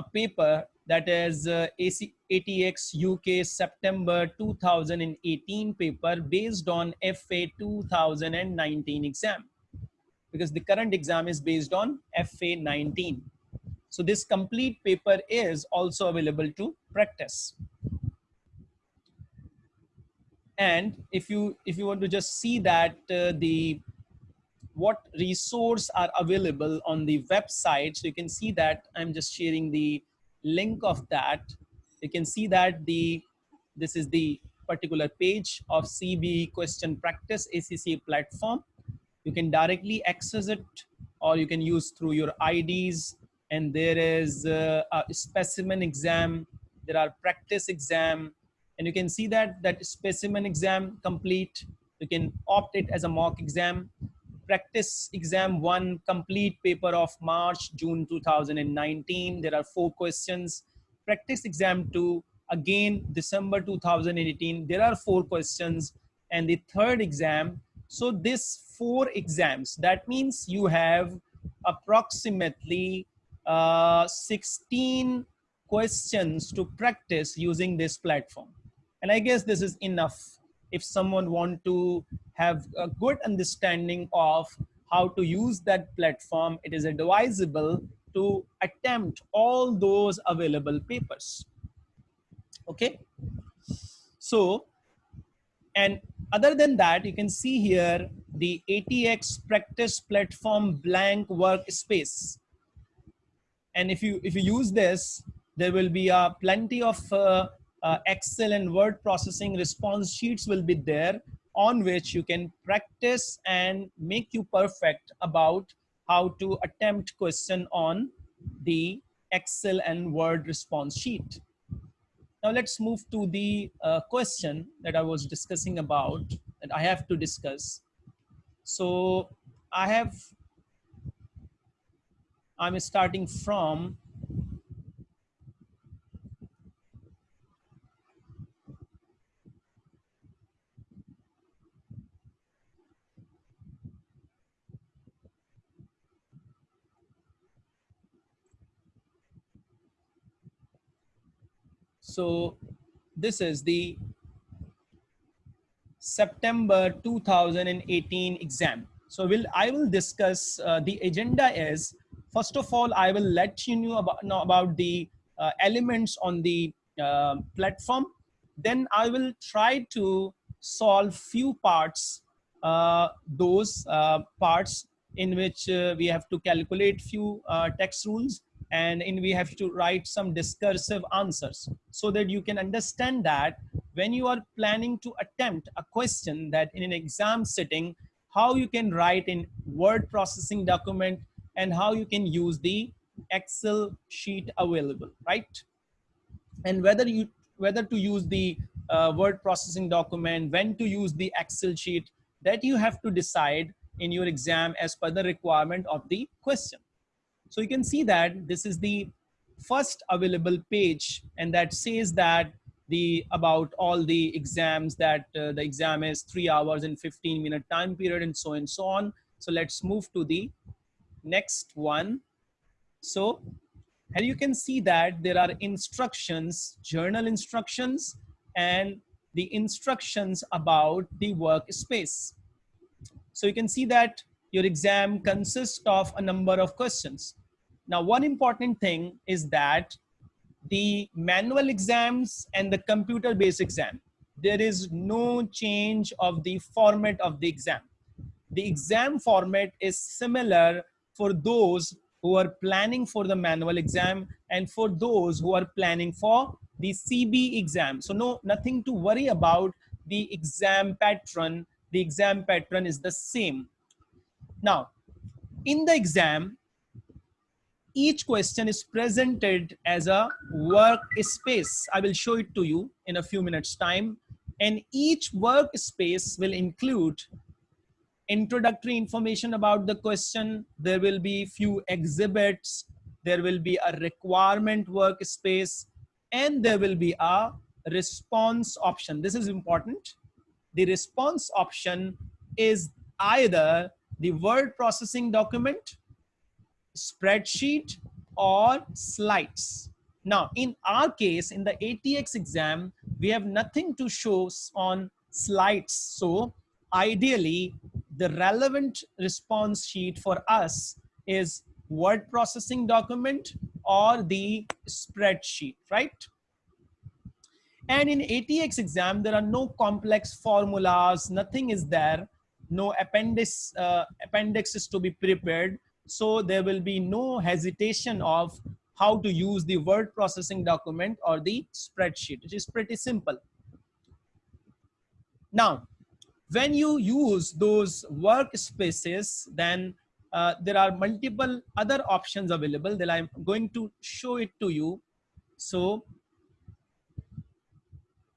a paper that is uh, AC, ATX UK September 2018 paper based on FA 2019 exam because the current exam is based on FA 19. So this complete paper is also available to practice. And if you if you want to just see that uh, the what resource are available on the website, so you can see that I'm just sharing the link of that. You can see that the this is the particular page of CB question practice ACC platform. You can directly access it or you can use through your IDs and there is uh, a specimen exam. There are practice exam. And you can see that that specimen exam complete. You can opt it as a mock exam practice exam one complete paper of march june 2019 there are four questions. Practice exam two again december 2018 there are four questions. And the third exam so this four exams that means you have approximately uh, 16 questions to practice using this platform. And I guess this is enough if someone want to have a good understanding of how to use that platform, it is advisable to attempt all those available papers. Okay. So, and other than that, you can see here the ATX practice platform blank workspace and if you if you use this there will be uh, plenty of uh, uh, excel and word processing response sheets will be there on which you can practice and make you perfect about how to attempt question on the excel and word response sheet. Now let's move to the uh, question that i was discussing about that i have to discuss. So i have I'm starting from So this is the September 2018 exam. So will I will discuss uh, the agenda is First of all, I will let you know about, know about the uh, elements on the uh, platform. Then I will try to solve few parts, uh, those uh, parts in which uh, we have to calculate few text rules and in we have to write some discursive answers so that you can understand that when you are planning to attempt a question that in an exam setting, how you can write in word processing document and how you can use the Excel sheet available, right? And whether you whether to use the uh, word processing document, when to use the Excel sheet, that you have to decide in your exam as per the requirement of the question. So you can see that this is the first available page and that says that the about all the exams that uh, the exam is three hours and 15 minute time period and so and so on. So let's move to the next one. So and you can see that there are instructions, journal instructions, and the instructions about the workspace. So you can see that your exam consists of a number of questions. Now, one important thing is that the manual exams and the computer-based exam, there is no change of the format of the exam. The exam format is similar for those who are planning for the manual exam and for those who are planning for the CB exam. So no, nothing to worry about the exam pattern. The exam pattern is the same. Now, in the exam, each question is presented as a workspace. I will show it to you in a few minutes time. And each workspace will include introductory information about the question. There will be few exhibits. There will be a requirement workspace and there will be a response option. This is important. The response option is either the word processing document, spreadsheet, or slides. Now, in our case, in the ATX exam, we have nothing to show on slides. So ideally, the relevant response sheet for us is word processing document or the spreadsheet, right? And in ATX exam, there are no complex formulas, nothing is there, no appendix, uh, appendixes to be prepared. So there will be no hesitation of how to use the word processing document or the spreadsheet, which is pretty simple. Now, when you use those workspaces, then uh, there are multiple other options available that I'm going to show it to you. So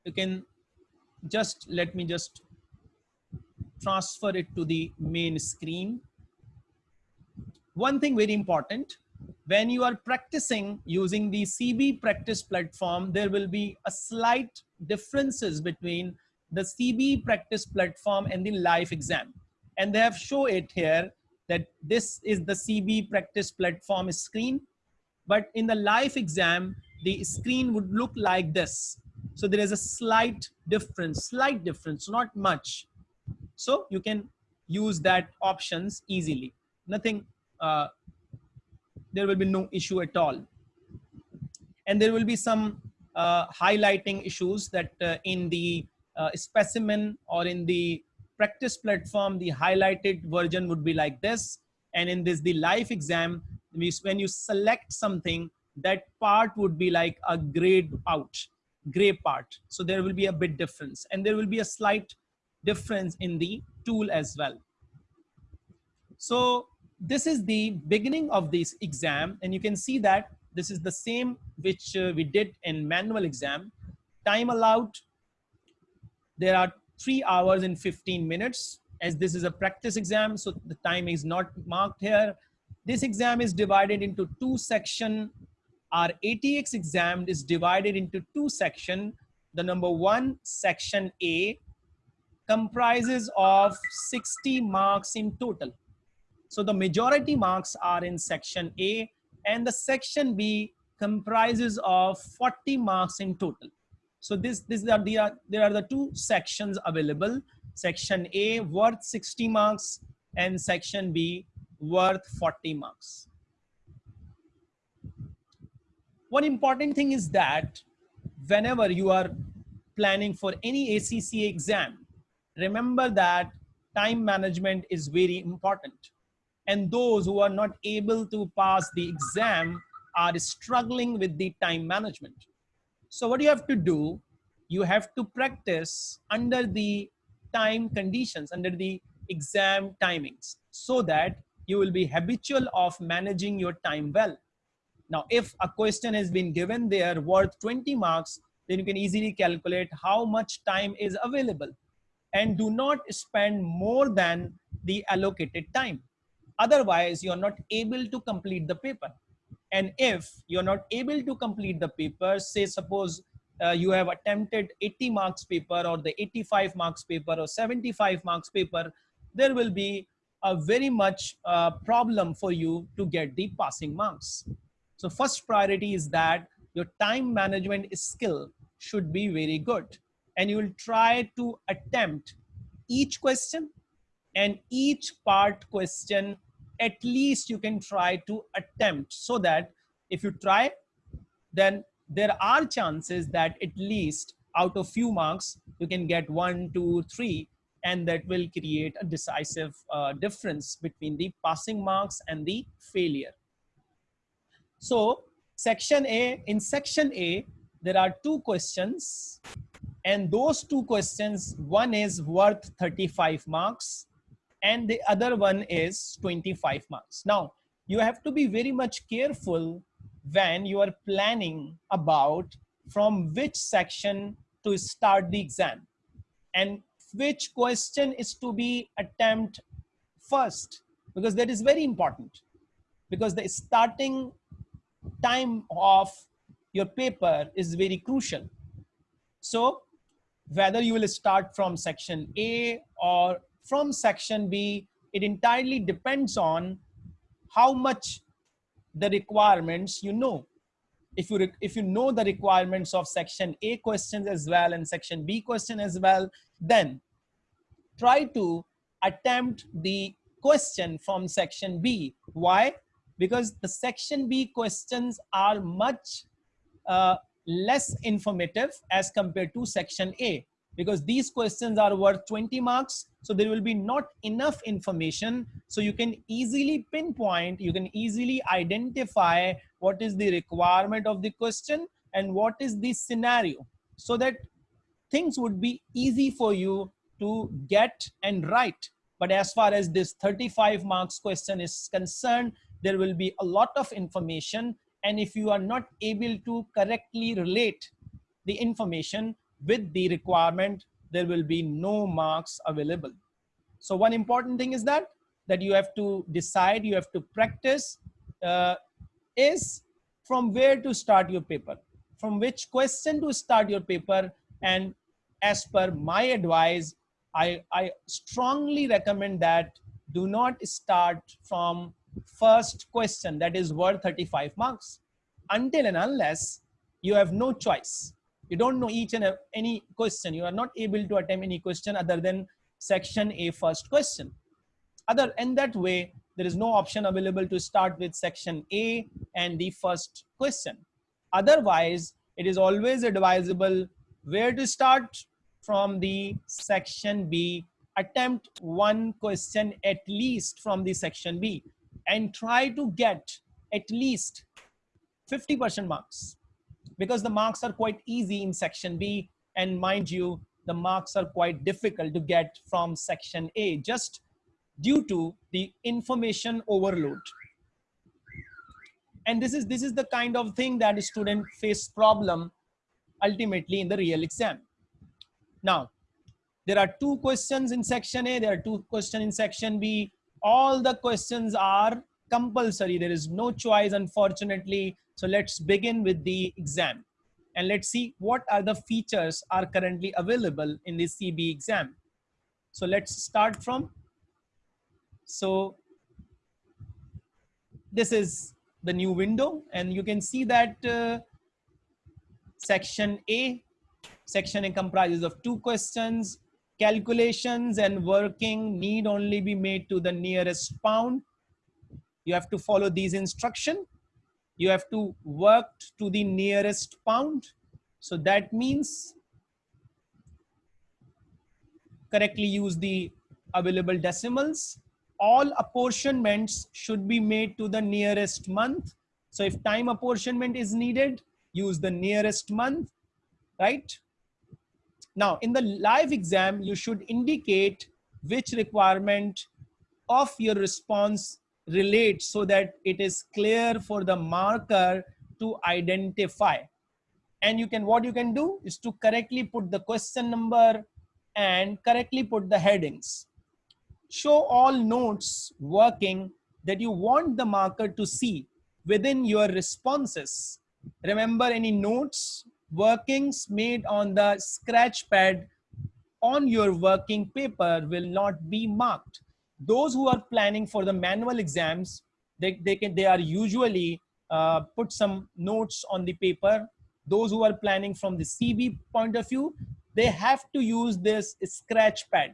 you can just let me just transfer it to the main screen. One thing very important, when you are practicing using the CB practice platform, there will be a slight differences between the CB practice platform and the live exam. And they have shown it here that this is the CB practice platform screen. But in the live exam, the screen would look like this. So there is a slight difference, slight difference, not much. So you can use that options easily. Nothing, uh, there will be no issue at all. And there will be some uh, highlighting issues that uh, in the uh, specimen or in the practice platform, the highlighted version would be like this. And in this, the live exam, when you select something, that part would be like a grayed out gray part. So there will be a bit difference and there will be a slight difference in the tool as well. So this is the beginning of this exam and you can see that this is the same which uh, we did in manual exam. Time allowed, there are three hours and 15 minutes as this is a practice exam. So the time is not marked here. This exam is divided into two section our ATX exam is divided into two section The number one, section A, comprises of 60 marks in total. So the majority marks are in section A and the section B comprises of 40 marks in total. So this, this are the, there are the two sections available. Section A worth 60 marks and section B worth 40 marks. One important thing is that whenever you are planning for any ACCA exam, remember that time management is very important. And those who are not able to pass the exam are struggling with the time management. So what you have to do, you have to practice under the time conditions, under the exam timings, so that you will be habitual of managing your time well. Now, if a question has been given there worth 20 marks, then you can easily calculate how much time is available and do not spend more than the allocated time. Otherwise, you're not able to complete the paper. And if you're not able to complete the paper, say suppose uh, you have attempted 80 marks paper or the 85 marks paper or 75 marks paper, there will be a very much uh, problem for you to get the passing marks. So first priority is that your time management skill should be very good. And you will try to attempt each question and each part question at least you can try to attempt so that if you try then there are chances that at least out of few marks you can get one two three and that will create a decisive uh, difference between the passing marks and the failure. So section A, in section A, there are two questions and those two questions, one is worth 35 marks and the other one is 25 marks. Now, you have to be very much careful when you are planning about from which section to start the exam and which question is to be attempt first because that is very important because the starting time of your paper is very crucial. So whether you will start from section A or from section B, it entirely depends on how much the requirements you know. if you if you know the requirements of section a questions as well and section b question as well then try to attempt the question from section b. Why? Because the section b questions are much uh, less informative as compared to section a because these questions are worth 20 marks so there will be not enough information. So you can easily pinpoint you can easily identify what is the requirement of the question and what is the scenario so that things would be easy for you to get and write. But as far as this 35 marks question is concerned there will be a lot of information. And if you are not able to correctly relate the information with the requirement, there will be no marks available. So one important thing is that, that you have to decide, you have to practice uh, is from where to start your paper, from which question to start your paper. And as per my advice, I, I strongly recommend that do not start from first question that is worth 35 marks until and unless you have no choice you don't know each and any question. You are not able to attempt any question other than section a first question. Other in that way there is no option available to start with section a and the first question. Otherwise it is always advisable where to start from the section b. Attempt one question at least from the section b and try to get at least 50% marks because the marks are quite easy in section B and mind you, the marks are quite difficult to get from section A just due to the information overload. And this is, this is the kind of thing that a student face problem ultimately in the real exam. Now, there are two questions in section A, there are two questions in section B. All the questions are compulsory. There is no choice, unfortunately. So let's begin with the exam and let's see what are the features are currently available in the CB exam. So let's start from, so this is the new window and you can see that uh, section A, section A comprises of two questions, calculations and working need only be made to the nearest pound. You have to follow these instruction you have to work to the nearest pound. So that means correctly use the available decimals. All apportionments should be made to the nearest month. So if time apportionment is needed, use the nearest month, right? Now in the live exam, you should indicate which requirement of your response relate so that it is clear for the marker to identify. And you can what you can do is to correctly put the question number and correctly put the headings. Show all notes working that you want the marker to see within your responses. Remember any notes workings made on the scratch pad on your working paper will not be marked those who are planning for the manual exams, they, they, can, they are usually uh, put some notes on the paper. Those who are planning from the CB point of view, they have to use this scratch pad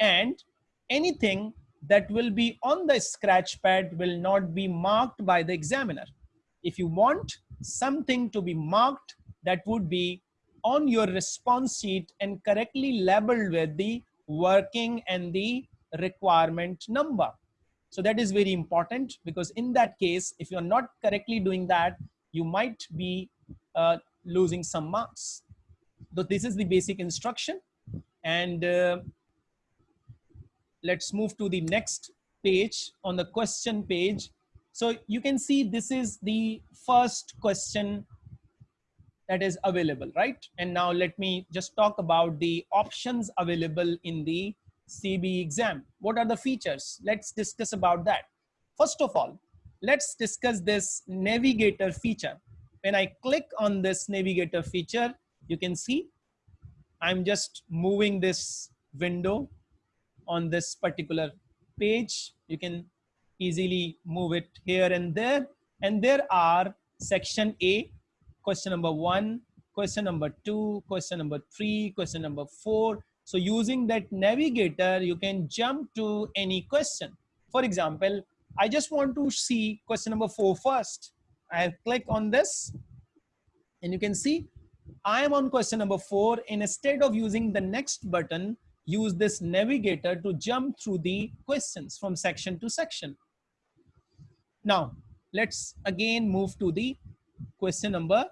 and anything that will be on the scratch pad will not be marked by the examiner. If you want something to be marked, that would be on your response sheet and correctly labeled with the working and the requirement number. So that is very important because in that case, if you're not correctly doing that, you might be uh, losing some marks. So this is the basic instruction. And uh, let's move to the next page on the question page. So you can see this is the first question that is available, right? And now let me just talk about the options available in the CB exam. What are the features? Let's discuss about that. First of all, let's discuss this navigator feature. When I click on this navigator feature, you can see I'm just moving this window on this particular page. You can easily move it here and there. And there are section A, question number one, question number two, question number three, question number four. So using that navigator, you can jump to any question. For example, I just want to see question number four first. I click on this and you can see I am on question number four. Instead of using the next button, use this navigator to jump through the questions from section to section. Now, let's again move to the question number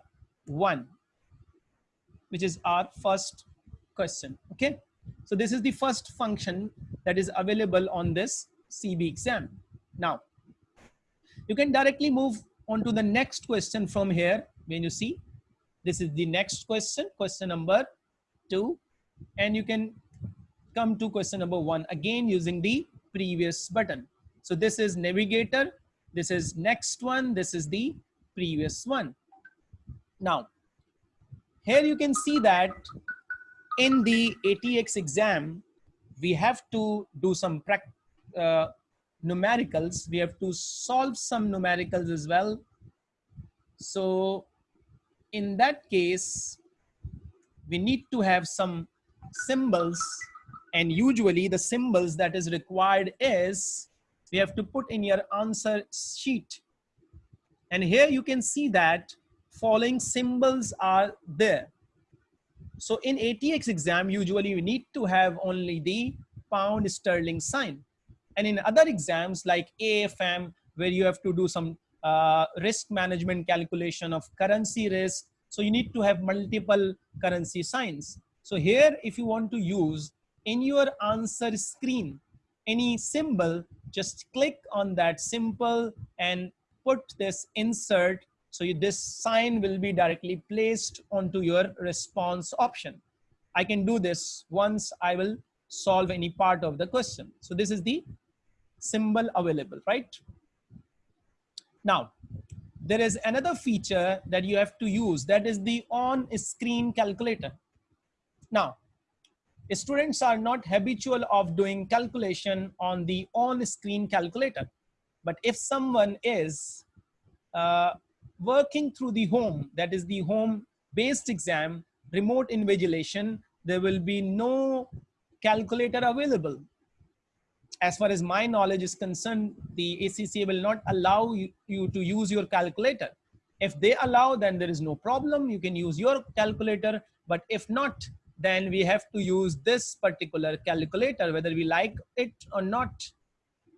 one, which is our first question. Okay. So this is the first function that is available on this CB exam. Now, you can directly move on to the next question from here when you see this is the next question, question number two, and you can come to question number one again using the previous button. So this is navigator, this is next one, this is the previous one. Now, here you can see that in the ATX exam, we have to do some uh, numericals. We have to solve some numericals as well. So in that case, we need to have some symbols and usually the symbols that is required is we have to put in your answer sheet. And here you can see that following symbols are there. So in ATX exam, usually you need to have only the pound sterling sign. And in other exams like AFM, where you have to do some uh, risk management calculation of currency risk. So you need to have multiple currency signs. So here, if you want to use in your answer screen, any symbol, just click on that symbol and put this insert. So you, this sign will be directly placed onto your response option. I can do this once I will solve any part of the question. So this is the symbol available, right? Now, there is another feature that you have to use that is the on-screen calculator. Now, students are not habitual of doing calculation on the on-screen calculator. But if someone is uh, working through the home, that is the home-based exam, remote invigilation, there will be no calculator available as far as my knowledge is concerned, the ACCA will not allow you, you, to use your calculator. If they allow, then there is no problem. You can use your calculator. But if not, then we have to use this particular calculator, whether we like it or not.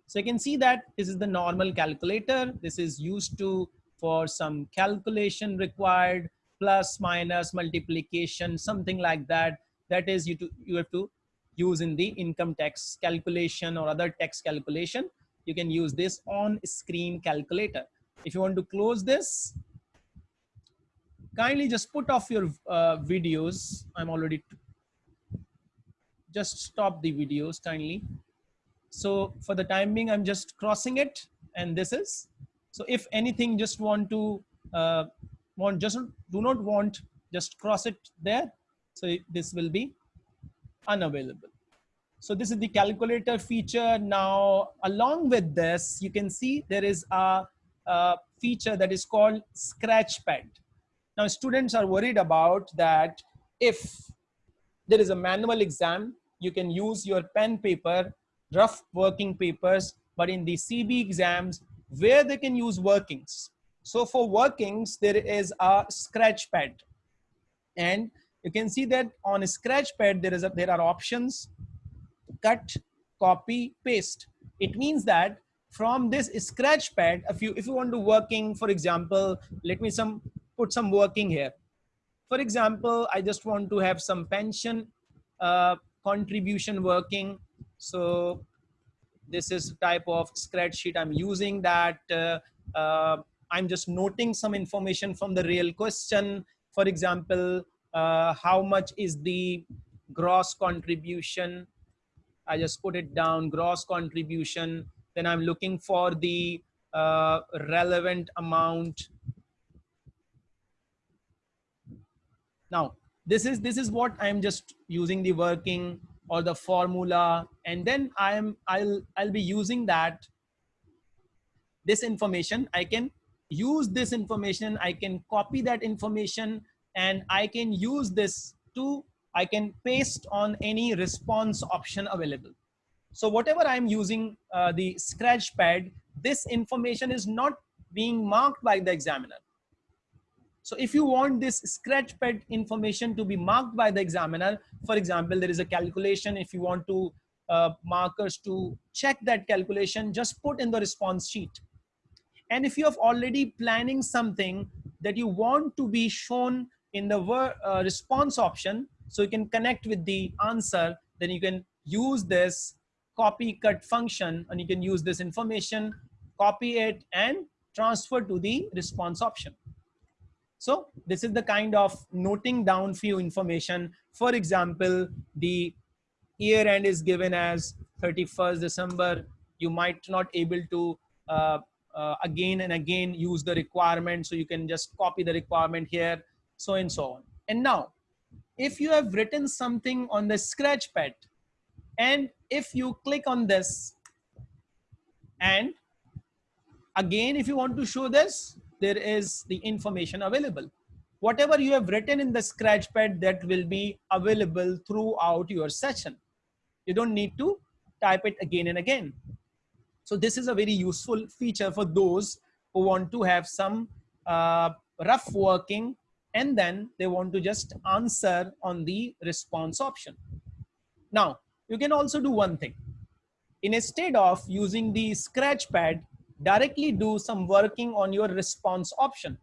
So you can see that this is the normal calculator. This is used to for some calculation required, plus, minus, multiplication, something like that. That is you, to, you have to use in the income tax calculation or other tax calculation, you can use this on screen calculator. If you want to close this, kindly just put off your uh, videos. I'm already, just stop the videos kindly. So for the time being, I'm just crossing it and this is, so if anything just want to, uh, want just do not want, just cross it there. So this will be unavailable. So this is the calculator feature. Now, along with this, you can see there is a, a feature that is called Scratchpad. Now, students are worried about that if there is a manual exam, you can use your pen paper, rough working papers, but in the CB exams, where they can use workings. So for workings, there is a scratch pad. And you can see that on a scratch pad, there, is a, there are options, cut, copy, paste. It means that from this scratch pad, if you, if you want to working, for example, let me some put some working here. For example, I just want to have some pension uh, contribution working. So this is type of spreadsheet I'm using that uh, uh, I'm just noting some information from the real question. For example, uh, how much is the gross contribution? I just put it down, gross contribution. Then I'm looking for the uh, relevant amount. Now, this is, this is what I'm just using the working or the formula. And then I'm, I'll, I'll be using that, this information, I can use this information. I can copy that information and I can use this to, I can paste on any response option available. So whatever I'm using uh, the scratch pad, this information is not being marked by the examiner. So if you want this scratch pad information to be marked by the examiner, for example, there is a calculation. If you want to uh, markers to check that calculation, just put in the response sheet. And if you have already planning something that you want to be shown in the uh, response option, so you can connect with the answer, then you can use this copy cut function and you can use this information, copy it and transfer to the response option. So this is the kind of noting down few information. For example, the year end is given as 31st December. You might not able to uh, uh, again and again use the requirement. So you can just copy the requirement here, so and so on. And now, if you have written something on the scratch pad, and if you click on this, and again, if you want to show this, there is the information available. Whatever you have written in the scratch pad that will be available throughout your session. You don't need to type it again and again. So this is a very useful feature for those who want to have some uh, rough working and then they want to just answer on the response option. Now, you can also do one thing. Instead of using the scratch pad, directly do some working on your response option.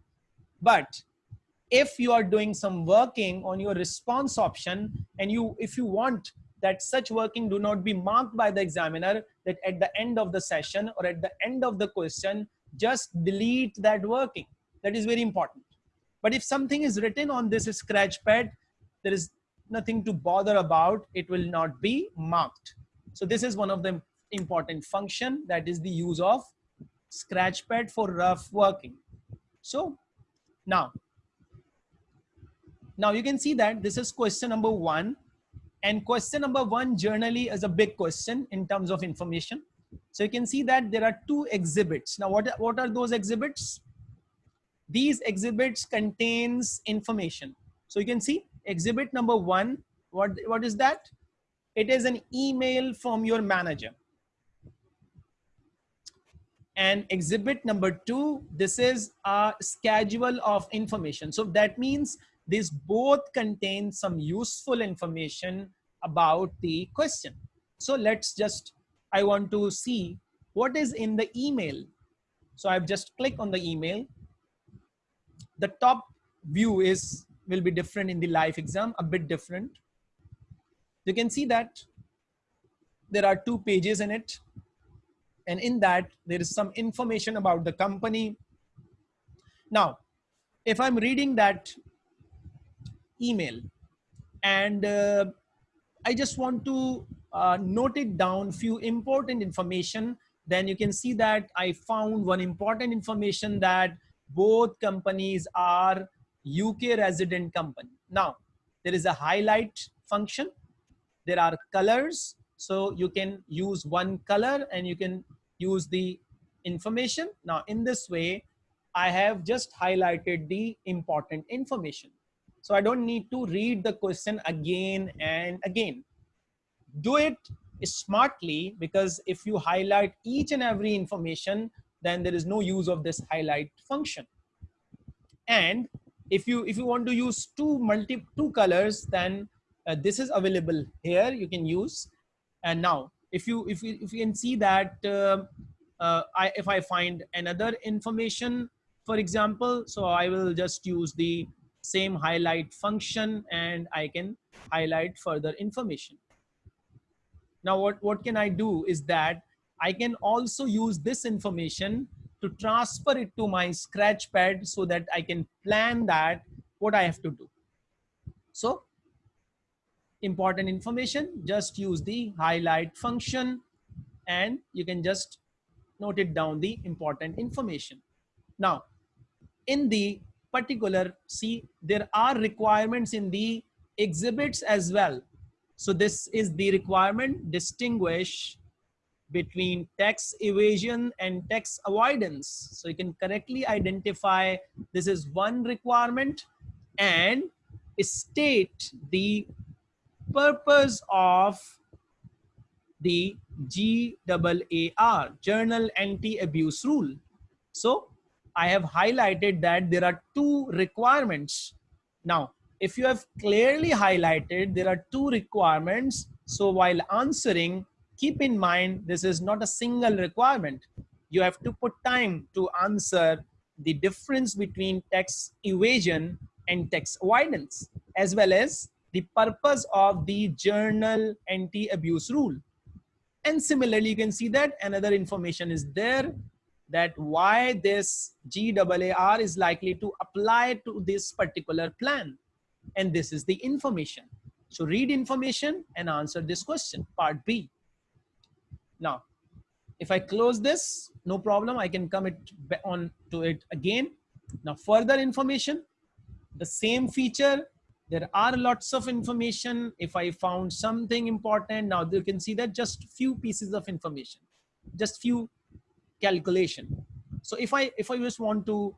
But if you are doing some working on your response option and you if you want that such working do not be marked by the examiner that at the end of the session or at the end of the question just delete that working. That is very important. But if something is written on this scratch pad there is nothing to bother about. It will not be marked. So this is one of the important function that is the use of scratch pad for rough working. So now, now you can see that this is question number one and question number one generally is a big question in terms of information. So you can see that there are two exhibits. Now what, what are those exhibits? These exhibits contains information. So you can see exhibit number one, what, what is that? It is an email from your manager and exhibit number two this is a schedule of information. So that means these both contain some useful information about the question. So let's just i want to see what is in the email. So i've just clicked on the email. The top view is will be different in the live exam a bit different. You can see that there are two pages in it and in that there is some information about the company. Now, if I'm reading that email and uh, I just want to uh, note it down few important information, then you can see that I found one important information that both companies are UK resident company. Now, there is a highlight function. There are colors so you can use one color and you can use the information. Now in this way, I have just highlighted the important information. So I don't need to read the question again and again. Do it smartly because if you highlight each and every information, then there is no use of this highlight function. And if you if you want to use two multi two colors, then uh, this is available here. You can use and now, if you if you if you can see that uh, uh, I if I find another information, for example, so I will just use the same highlight function and I can highlight further information. Now, what what can I do is that I can also use this information to transfer it to my scratch pad so that I can plan that what I have to do. So important information, just use the highlight function and you can just note it down the important information. Now, in the particular, see, there are requirements in the exhibits as well. So this is the requirement, distinguish between tax evasion and tax avoidance. So you can correctly identify this is one requirement and state the purpose of the GAAR, General Anti-Abuse Rule. So I have highlighted that there are two requirements. Now, if you have clearly highlighted there are two requirements, so while answering, keep in mind this is not a single requirement. You have to put time to answer the difference between tax evasion and tax avoidance, as well as the purpose of the general anti-abuse rule. And similarly, you can see that another information is there that why this GAAR is likely to apply to this particular plan. And this is the information. So read information and answer this question, part B. Now, if I close this, no problem, I can come it on to it again. Now, further information, the same feature, there are lots of information. If I found something important, now you can see that just few pieces of information, just few calculation. So if I, if I just want to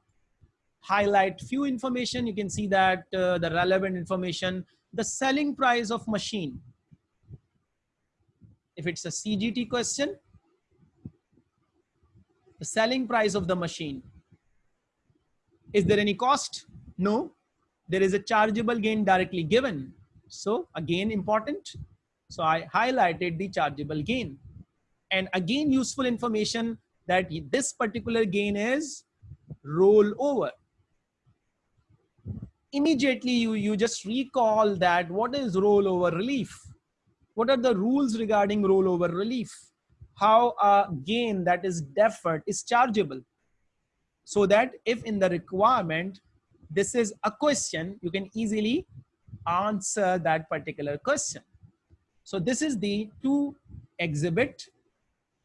highlight few information, you can see that uh, the relevant information, the selling price of machine. If it's a CGT question, the selling price of the machine. Is there any cost? No, there is a chargeable gain directly given. So again, important. So I highlighted the chargeable gain and again, useful information that this particular gain is roll over. Immediately you, you just recall that what is rollover relief? What are the rules regarding rollover relief? How a gain that is deferred is chargeable. So that if in the requirement, this is a question, you can easily answer that particular question. So this is the two exhibit.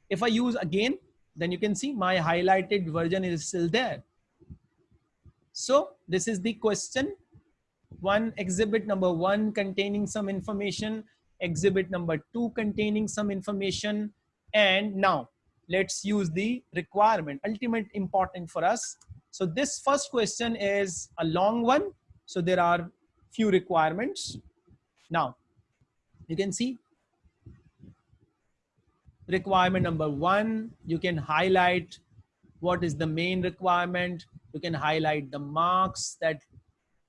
If I use again then you can see my highlighted version is still there. So this is the question. One exhibit number one containing some information, exhibit number two containing some information. And now let's use the requirement, ultimate important for us. So this first question is a long one. So there are few requirements. Now you can see requirement number one, you can highlight what is the main requirement. You can highlight the marks that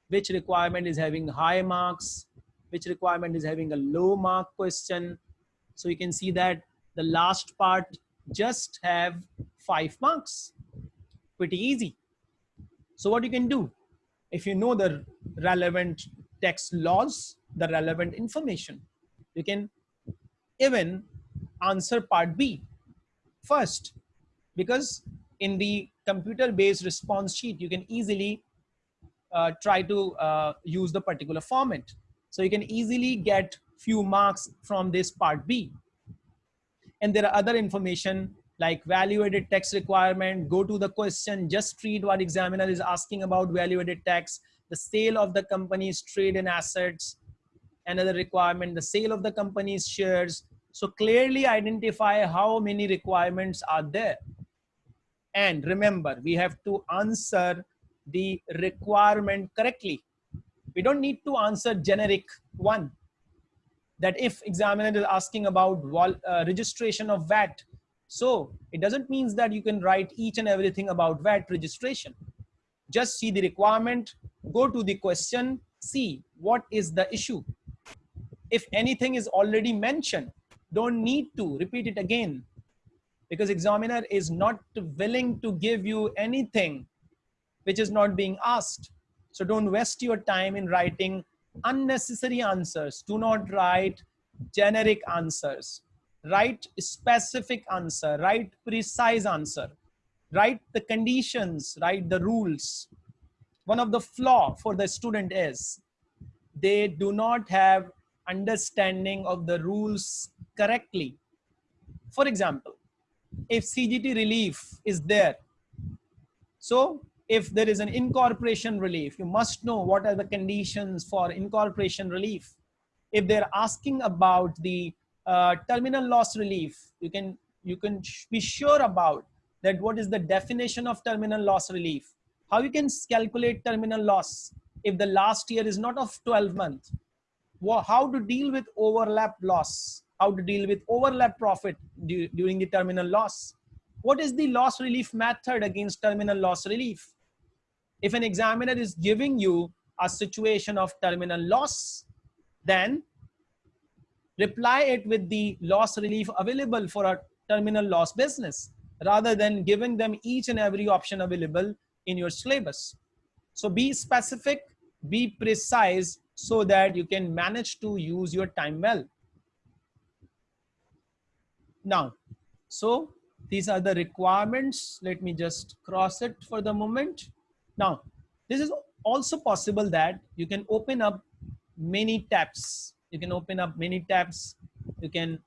which requirement is having high marks, which requirement is having a low mark question. So you can see that the last part just have five marks. Pretty easy. So what you can do, if you know the relevant text laws, the relevant information, you can even answer part B first. Because in the computer based response sheet you can easily uh, try to uh, use the particular format. So you can easily get few marks from this part B. And there are other information like value added tax requirement go to the question just read what examiner is asking about value added tax the sale of the company's trade and assets another requirement the sale of the company's shares so clearly identify how many requirements are there. And remember, we have to answer the requirement correctly. We don't need to answer generic one. That if examiner is asking about uh, registration of VAT, so it doesn't mean that you can write each and everything about VAT registration. Just see the requirement, go to the question, see what is the issue. If anything is already mentioned, don't need to repeat it again because examiner is not willing to give you anything which is not being asked. So don't waste your time in writing unnecessary answers. Do not write generic answers. Write specific answer, write precise answer, write the conditions, write the rules. One of the flaw for the student is they do not have understanding of the rules correctly. For example, if CGT relief is there, so if there is an incorporation relief, you must know what are the conditions for incorporation relief. If they're asking about the uh, terminal loss relief, you can you can be sure about that what is the definition of terminal loss relief. How you can calculate terminal loss if the last year is not of 12 months how to deal with overlap loss? How to deal with overlap profit during the terminal loss? What is the loss relief method against terminal loss relief? If an examiner is giving you a situation of terminal loss then reply it with the loss relief available for a terminal loss business rather than giving them each and every option available in your syllabus. So be specific, be precise so that you can manage to use your time well. Now, so these are the requirements. Let me just cross it for the moment. Now, this is also possible that you can open up many tabs. You can open up many tabs. You can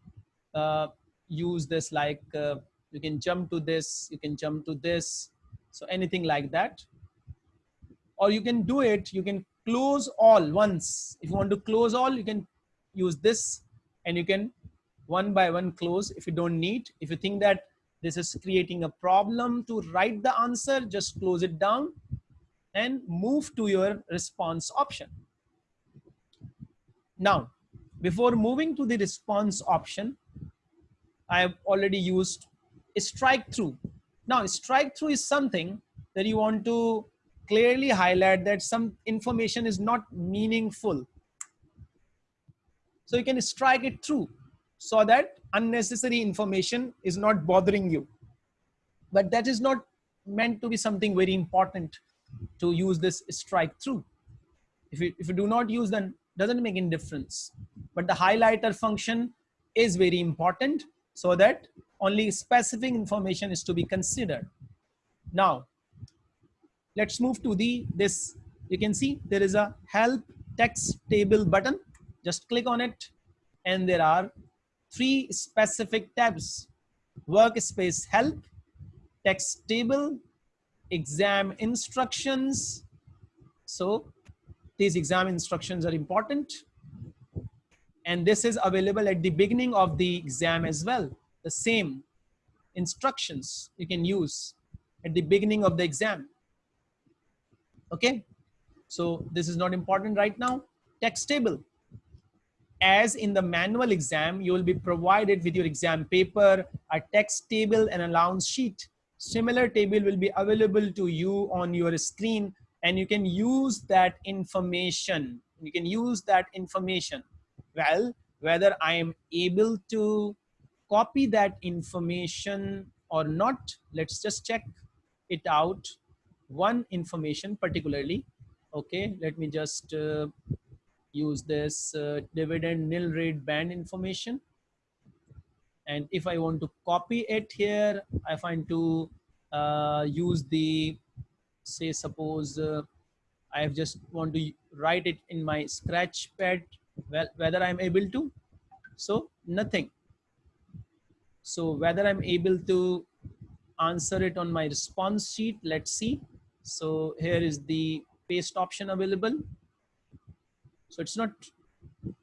uh, use this like uh, you can jump to this, you can jump to this. So anything like that. Or you can do it, you can close all once. If you want to close all, you can use this and you can one by one close if you don't need. If you think that this is creating a problem to write the answer, just close it down and move to your response option. Now, before moving to the response option, I have already used strike through. Now, strike through is something that you want to clearly highlight that some information is not meaningful. So you can strike it through so that unnecessary information is not bothering you. But that is not meant to be something very important to use this strike through. If you, if you do not use then doesn't make any difference. But the highlighter function is very important so that only specific information is to be considered. Now, let's move to the this. You can see there is a help text table button. Just click on it and there are three specific tabs. Workspace help, text table, exam instructions. So these exam instructions are important. And this is available at the beginning of the exam as well the same instructions you can use at the beginning of the exam. Okay, so this is not important right now. Text table. As in the manual exam, you will be provided with your exam paper, a text table and allowance sheet. Similar table will be available to you on your screen and you can use that information. You can use that information. Well, whether I am able to copy that information or not let's just check it out. One information particularly okay let me just uh, use this uh, dividend nil rate band information. And if I want to copy it here I find to uh, use the say suppose uh, I have just want to write it in my scratch pad well whether I'm able to so nothing so whether I'm able to answer it on my response sheet, let's see. So here is the paste option available. So it's not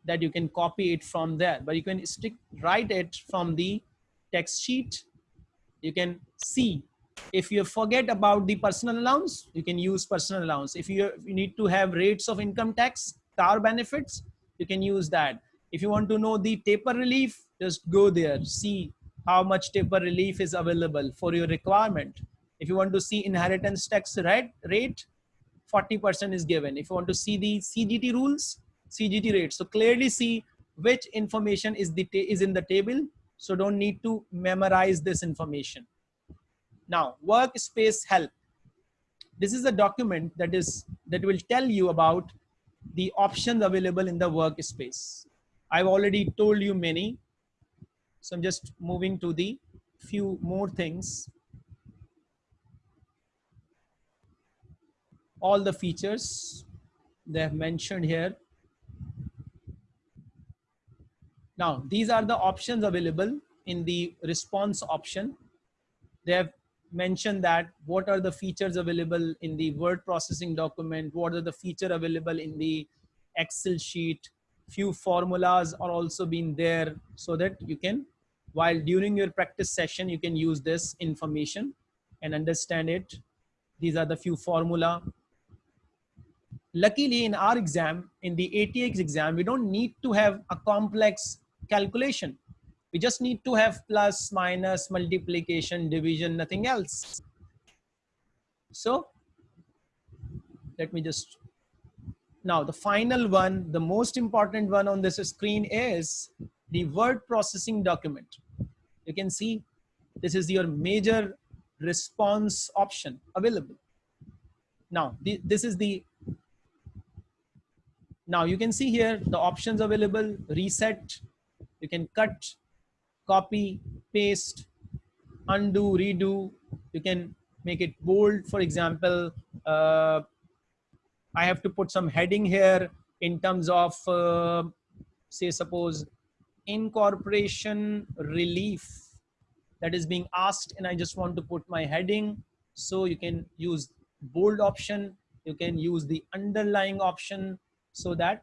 that you can copy it from there, but you can stick write it from the text sheet. You can see if you forget about the personal allowance, you can use personal allowance. If you, if you need to have rates of income tax, car benefits, you can use that. If you want to know the taper relief, just go there, see how much taper relief is available for your requirement. If you want to see inheritance tax rate, 40% is given. If you want to see the CGT rules, CGT rate. So clearly see which information is, the is in the table. So don't need to memorize this information. Now, workspace help. This is a document that is that will tell you about the options available in the workspace. I've already told you many. So I'm just moving to the few more things. All the features they have mentioned here. Now, these are the options available in the response option. They have mentioned that what are the features available in the word processing document, what are the feature available in the Excel sheet, few formulas are also being there so that you can while during your practice session, you can use this information and understand it. These are the few formula. Luckily in our exam, in the ATX exam, we don't need to have a complex calculation. We just need to have plus, minus, multiplication, division, nothing else. So let me just, now the final one, the most important one on this screen is the word processing document. You can see this is your major response option available. Now, this is the, now you can see here the options available, reset, you can cut, copy, paste, undo, redo, you can make it bold. For example, uh, I have to put some heading here in terms of, uh, say, suppose incorporation relief that is being asked and I just want to put my heading. So you can use bold option. You can use the underlying option so that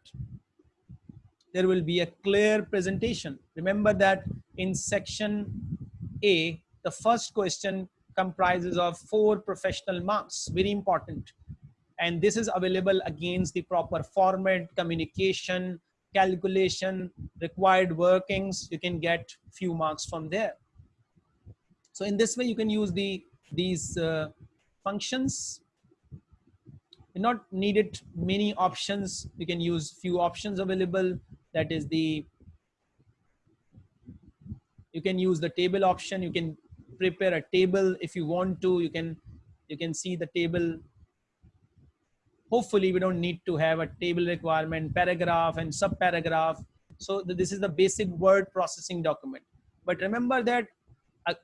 there will be a clear presentation. Remember that in section A, the first question comprises of four professional marks, very important. And this is available against the proper format, communication, calculation, required workings, you can get few marks from there. So in this way, you can use the these uh, functions. You're not needed many options. You can use few options available. That is the, you can use the table option. You can prepare a table if you want to. You can, you can see the table hopefully we don't need to have a table requirement, paragraph and sub paragraph So this is the basic word processing document. But remember that uh,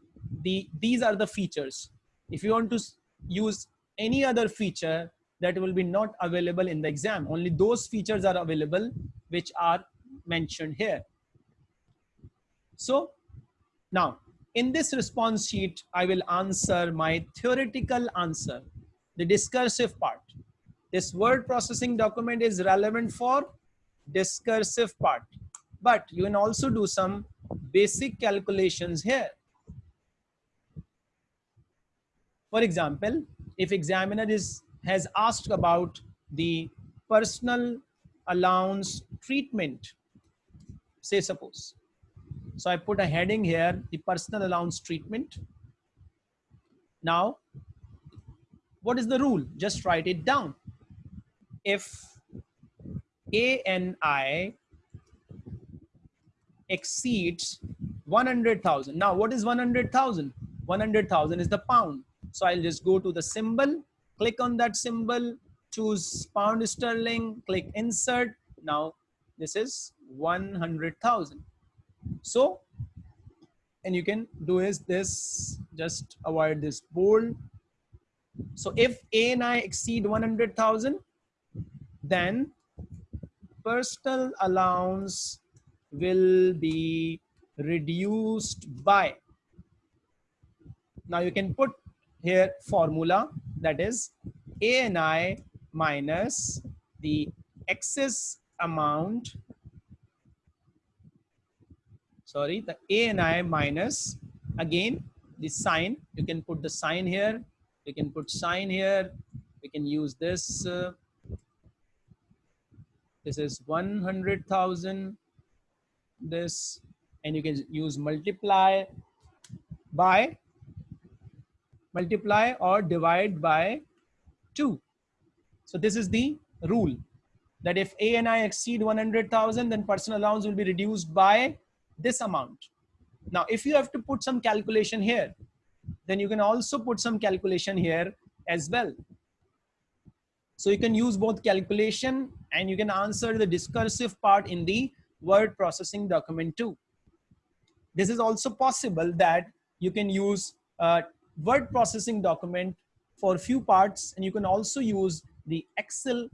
the these are the features. If you want to use any other feature that will be not available in the exam, only those features are available which are mentioned here. So now in this response sheet, I will answer my theoretical answer, the discursive part. This word processing document is relevant for discursive part, but you can also do some basic calculations here. For example, if examiner is has asked about the personal allowance treatment, say suppose. So I put a heading here, the personal allowance treatment. Now, what is the rule? Just write it down if ANI exceeds 100,000. Now, what is 100,000? 100,000 is the pound. So I'll just go to the symbol, click on that symbol, choose pound sterling, click insert. Now, this is 100,000. So, and you can do is this, just avoid this bold. So if ANI exceed 100,000, then personal allowance will be reduced by now you can put here formula that is ANI minus the excess amount sorry the ANI minus again the sign. You can put the sign here. You can put sign here. We can use this uh, this is 100,000 this and you can use multiply by multiply or divide by 2 so this is the rule that if ANI exceed 100,000 then personal allowance will be reduced by this amount now if you have to put some calculation here then you can also put some calculation here as well so you can use both calculation and you can answer the discursive part in the word processing document too. This is also possible that you can use word processing document for a few parts and you can also use the Excel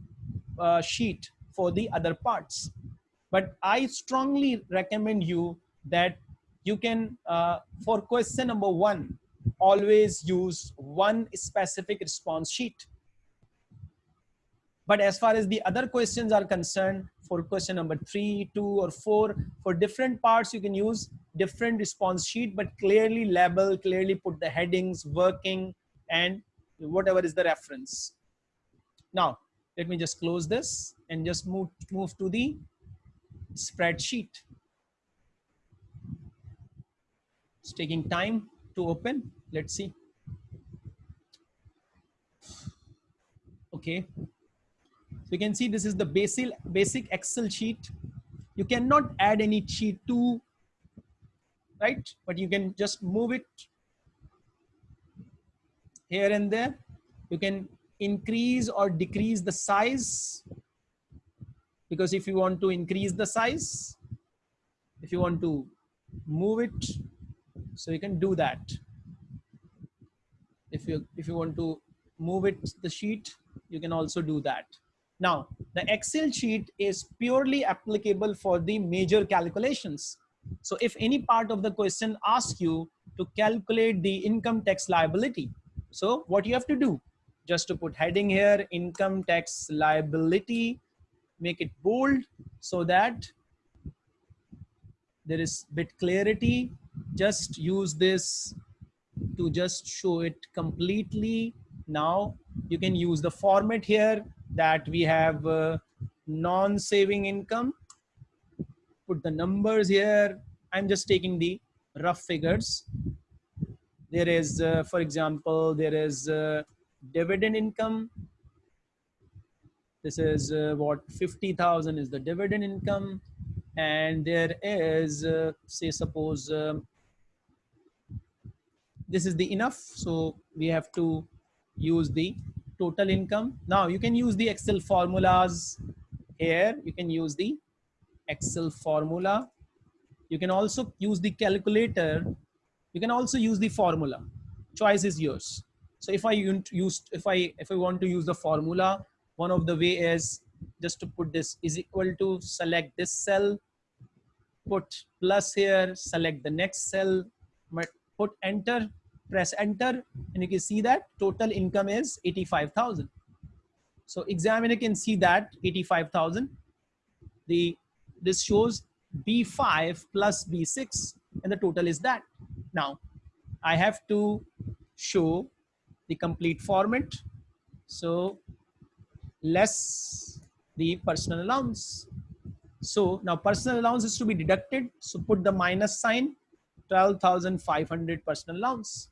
uh, sheet for the other parts. But I strongly recommend you that you can, uh, for question number one, always use one specific response sheet But as far as the other questions are concerned, for question number three, two, or four, for different parts, you can use different response sheet, but clearly label, clearly put the headings, working, and whatever is the reference. Now, let me just close this and just move, move to the spreadsheet. It's taking time to open. Let's see. Okay. So you can see this is the basic, basic Excel sheet. You cannot add any sheet to, right? But you can just move it here and there. You can increase or decrease the size because if you want to increase the size, if you want to move it, so you can do that. If you, if you want to move it, the sheet, you can also do that. Now, the Excel sheet is purely applicable for the major calculations. So if any part of the question asks you to calculate the income tax liability, so what you have to do, just to put heading here, income tax liability, make it bold so that there is bit clarity. Just use this to just show it completely. Now you can use the format here that we have uh, non-saving income. Put the numbers here. I'm just taking the rough figures. There is, uh, for example, there is uh, dividend income. This is uh, what 50,000 is the dividend income. And there is, uh, say, suppose um, this is the enough. So we have to use the total income. Now you can use the Excel formulas here. You can use the Excel formula. You can also use the calculator. You can also use the formula. Choice is yours. So if I use, if I, if I want to use the formula, one of the way is just to put this is equal to select this cell, put plus here, select the next cell, put enter, press enter and you can see that total income is 85,000. So examiner can see that 85,000. The this shows B5 plus B6 and the total is that. Now I have to show the complete format. So less the personal allowance. So now personal allowance is to be deducted. So put the minus sign 12,500 personal allowance.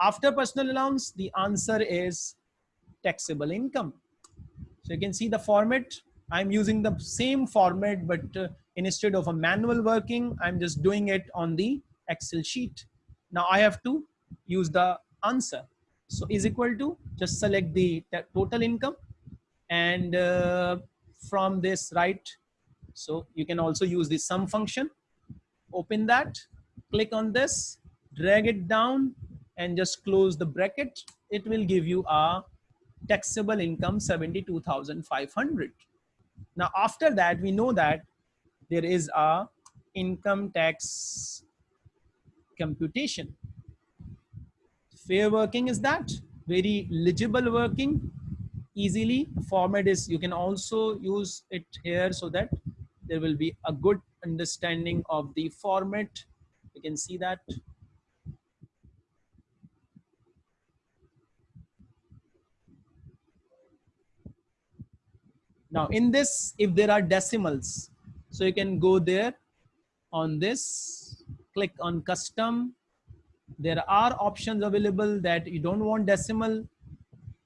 After personal allowance, the answer is taxable income. So you can see the format. I'm using the same format, but uh, instead of a manual working, I'm just doing it on the Excel sheet. Now I have to use the answer. So is equal to just select the total income and uh, from this right. So you can also use the sum function. Open that, click on this, drag it down and just close the bracket, it will give you a taxable income 72,500. Now, after that, we know that there is a income tax computation. Fair working is that very legible working easily format is you can also use it here so that there will be a good understanding of the format you can see that Now in this, if there are decimals, so you can go there on this, click on custom. There are options available that you don't want decimal.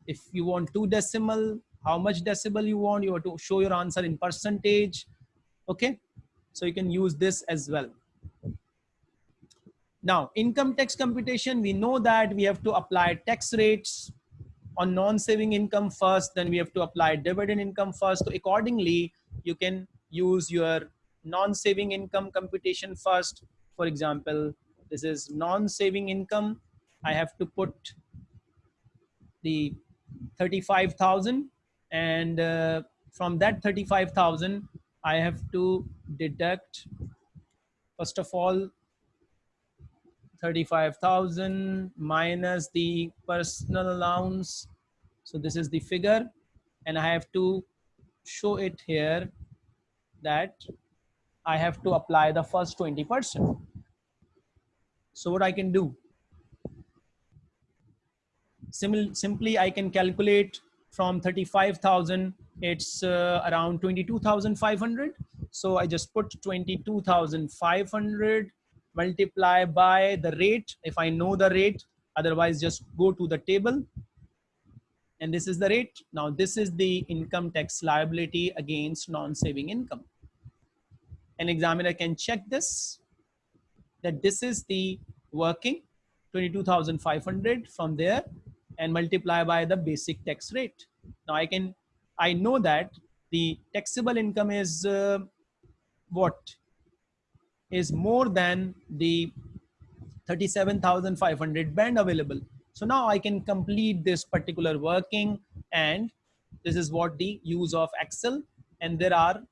If you want two decimal, how much decimal you want, you have to show your answer in percentage. Okay, so you can use this as well. Now, income tax computation, we know that we have to apply tax rates on non-saving income first, then we have to apply dividend income first. So accordingly, you can use your non-saving income computation first. For example, this is non-saving income. I have to put the 35,000 and uh, from that 35,000, I have to deduct, first of all, 35,000 minus the personal allowance. So this is the figure and I have to show it here that I have to apply the first 20%. So what I can do? Sim simply I can calculate from 35,000, it's uh, around 22,500. So I just put 22,500 multiply by the rate. If I know the rate, otherwise just go to the table and this is the rate. Now this is the income tax liability against non-saving income. An examiner can check this, that this is the working 22,500 from there and multiply by the basic tax rate. Now I can, I know that the taxable income is uh, what is more than the 37,500 band available. So now I can complete this particular working and this is what the use of Excel and there are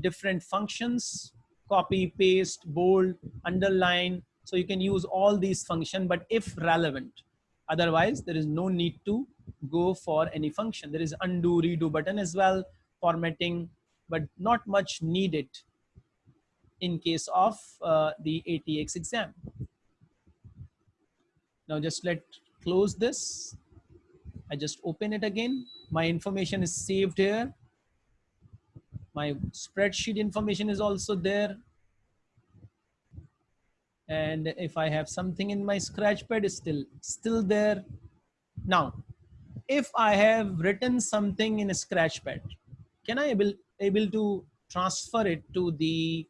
different functions, copy, paste, bold, underline. So you can use all these function, but if relevant, otherwise there is no need to go for any function. There is undo, redo button as well, formatting, but not much needed in case of uh, the ATX exam. Now just let close this. I just open it again. My information is saved here. My spreadsheet information is also there. And if I have something in my scratchpad is still, still there. Now, if I have written something in a scratchpad, can I able, able to transfer it to the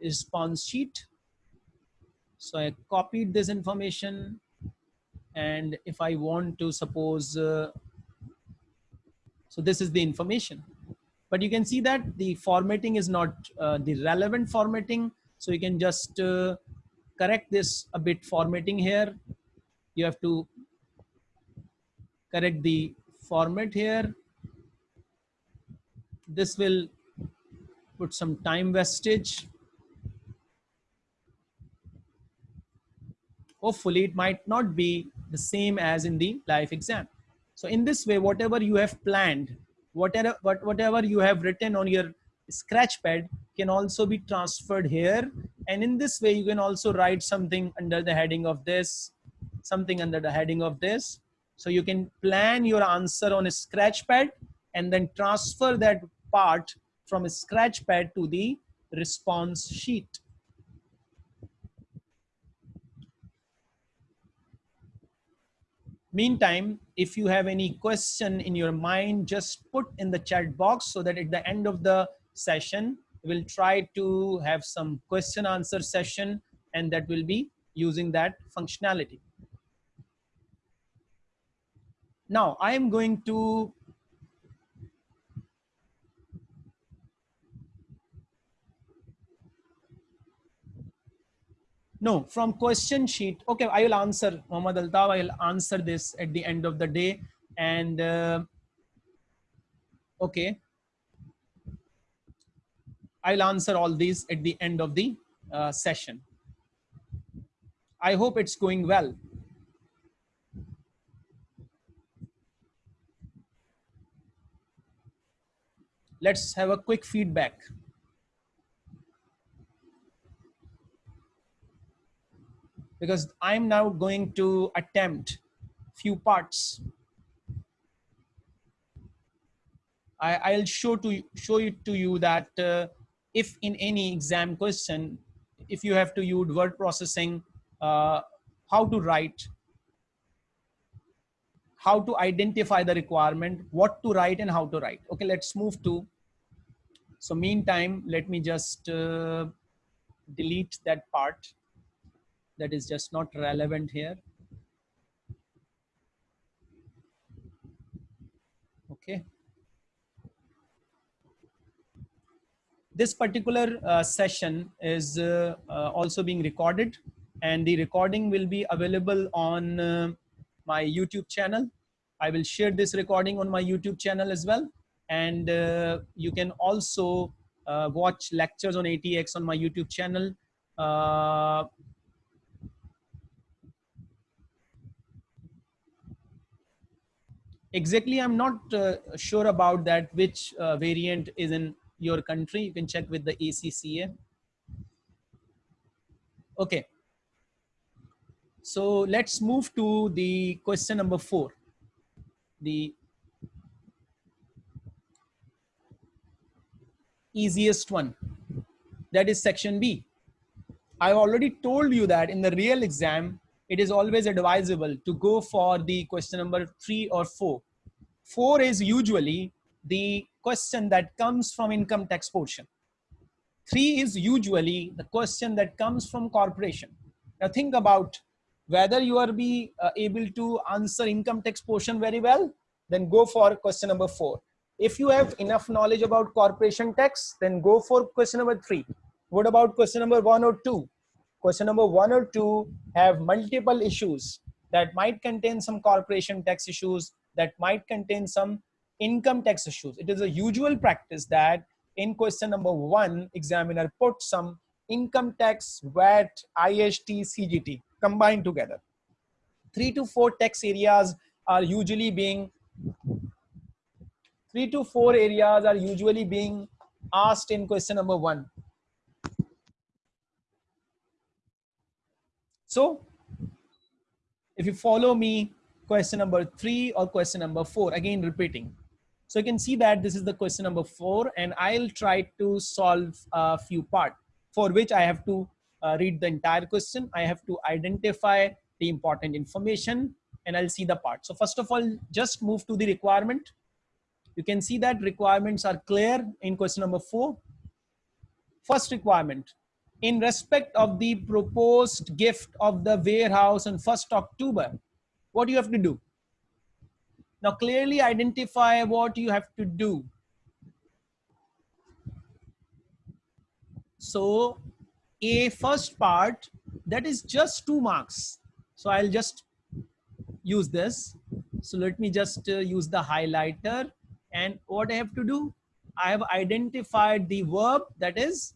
response sheet? So I copied this information and if I want to suppose, uh, so this is the information. But you can see that the formatting is not uh, the relevant formatting. So you can just uh, correct this a bit formatting here. You have to correct the format here. This will put some time wastage. Hopefully it might not be the same as in the live exam. So in this way, whatever you have planned, whatever, whatever you have written on your scratch pad can also be transferred here. And in this way, you can also write something under the heading of this, something under the heading of this. So you can plan your answer on a scratch pad and then transfer that part from a scratch pad to the response sheet. Meantime, if you have any question in your mind, just put in the chat box so that at the end of the session, we'll try to have some question answer session and that will be using that functionality. Now I am going to No, from question sheet. Okay, I will answer, Muhammad Altaf. I will answer this at the end of the day. And uh, okay, I'll answer all these at the end of the uh, session. I hope it's going well. Let's have a quick feedback. because I'm now going to attempt few parts. I, will show to show it to you that uh, if in any exam question, if you have to use word processing, uh, how to write, how to identify the requirement, what to write and how to write. Okay, let's move to, so meantime, let me just uh, delete that part that is just not relevant here. Okay. This particular uh, session is uh, uh, also being recorded and the recording will be available on uh, my YouTube channel. I will share this recording on my YouTube channel as well. And uh, you can also uh, watch lectures on ATX on my YouTube channel. exactly i'm not uh, sure about that which uh, variant is in your country. You can check with the acca okay. So let's move to the question number four. The easiest one. That is section b. I already told you that in the real exam it is always advisable to go for the question number three or four. Four is usually the question that comes from income tax portion. Three is usually the question that comes from corporation. Now think about whether you are be uh, able to answer income tax portion very well, then go for question number four. If you have enough knowledge about corporation tax, then go for question number three. What about question number one or two? question number one or two have multiple issues that might contain some corporation tax issues that might contain some income tax issues. It is a usual practice that in question number one examiner put some income tax vat IHT, cgt combined together. Three to four tax areas are usually being three to four areas are usually being asked in question number one. So if you follow me, question number three or question number four, again repeating. So you can see that this is the question number four and I'll try to solve a few part for which I have to uh, read the entire question. I have to identify the important information and I'll see the part. So first of all, just move to the requirement. You can see that requirements are clear in question number four. First requirement, in respect of the proposed gift of the warehouse on 1st October, what do you have to do? Now clearly identify what you have to do. So a first part that is just two marks. So I'll just use this. So let me just uh, use the highlighter and what I have to do? I have identified the verb that is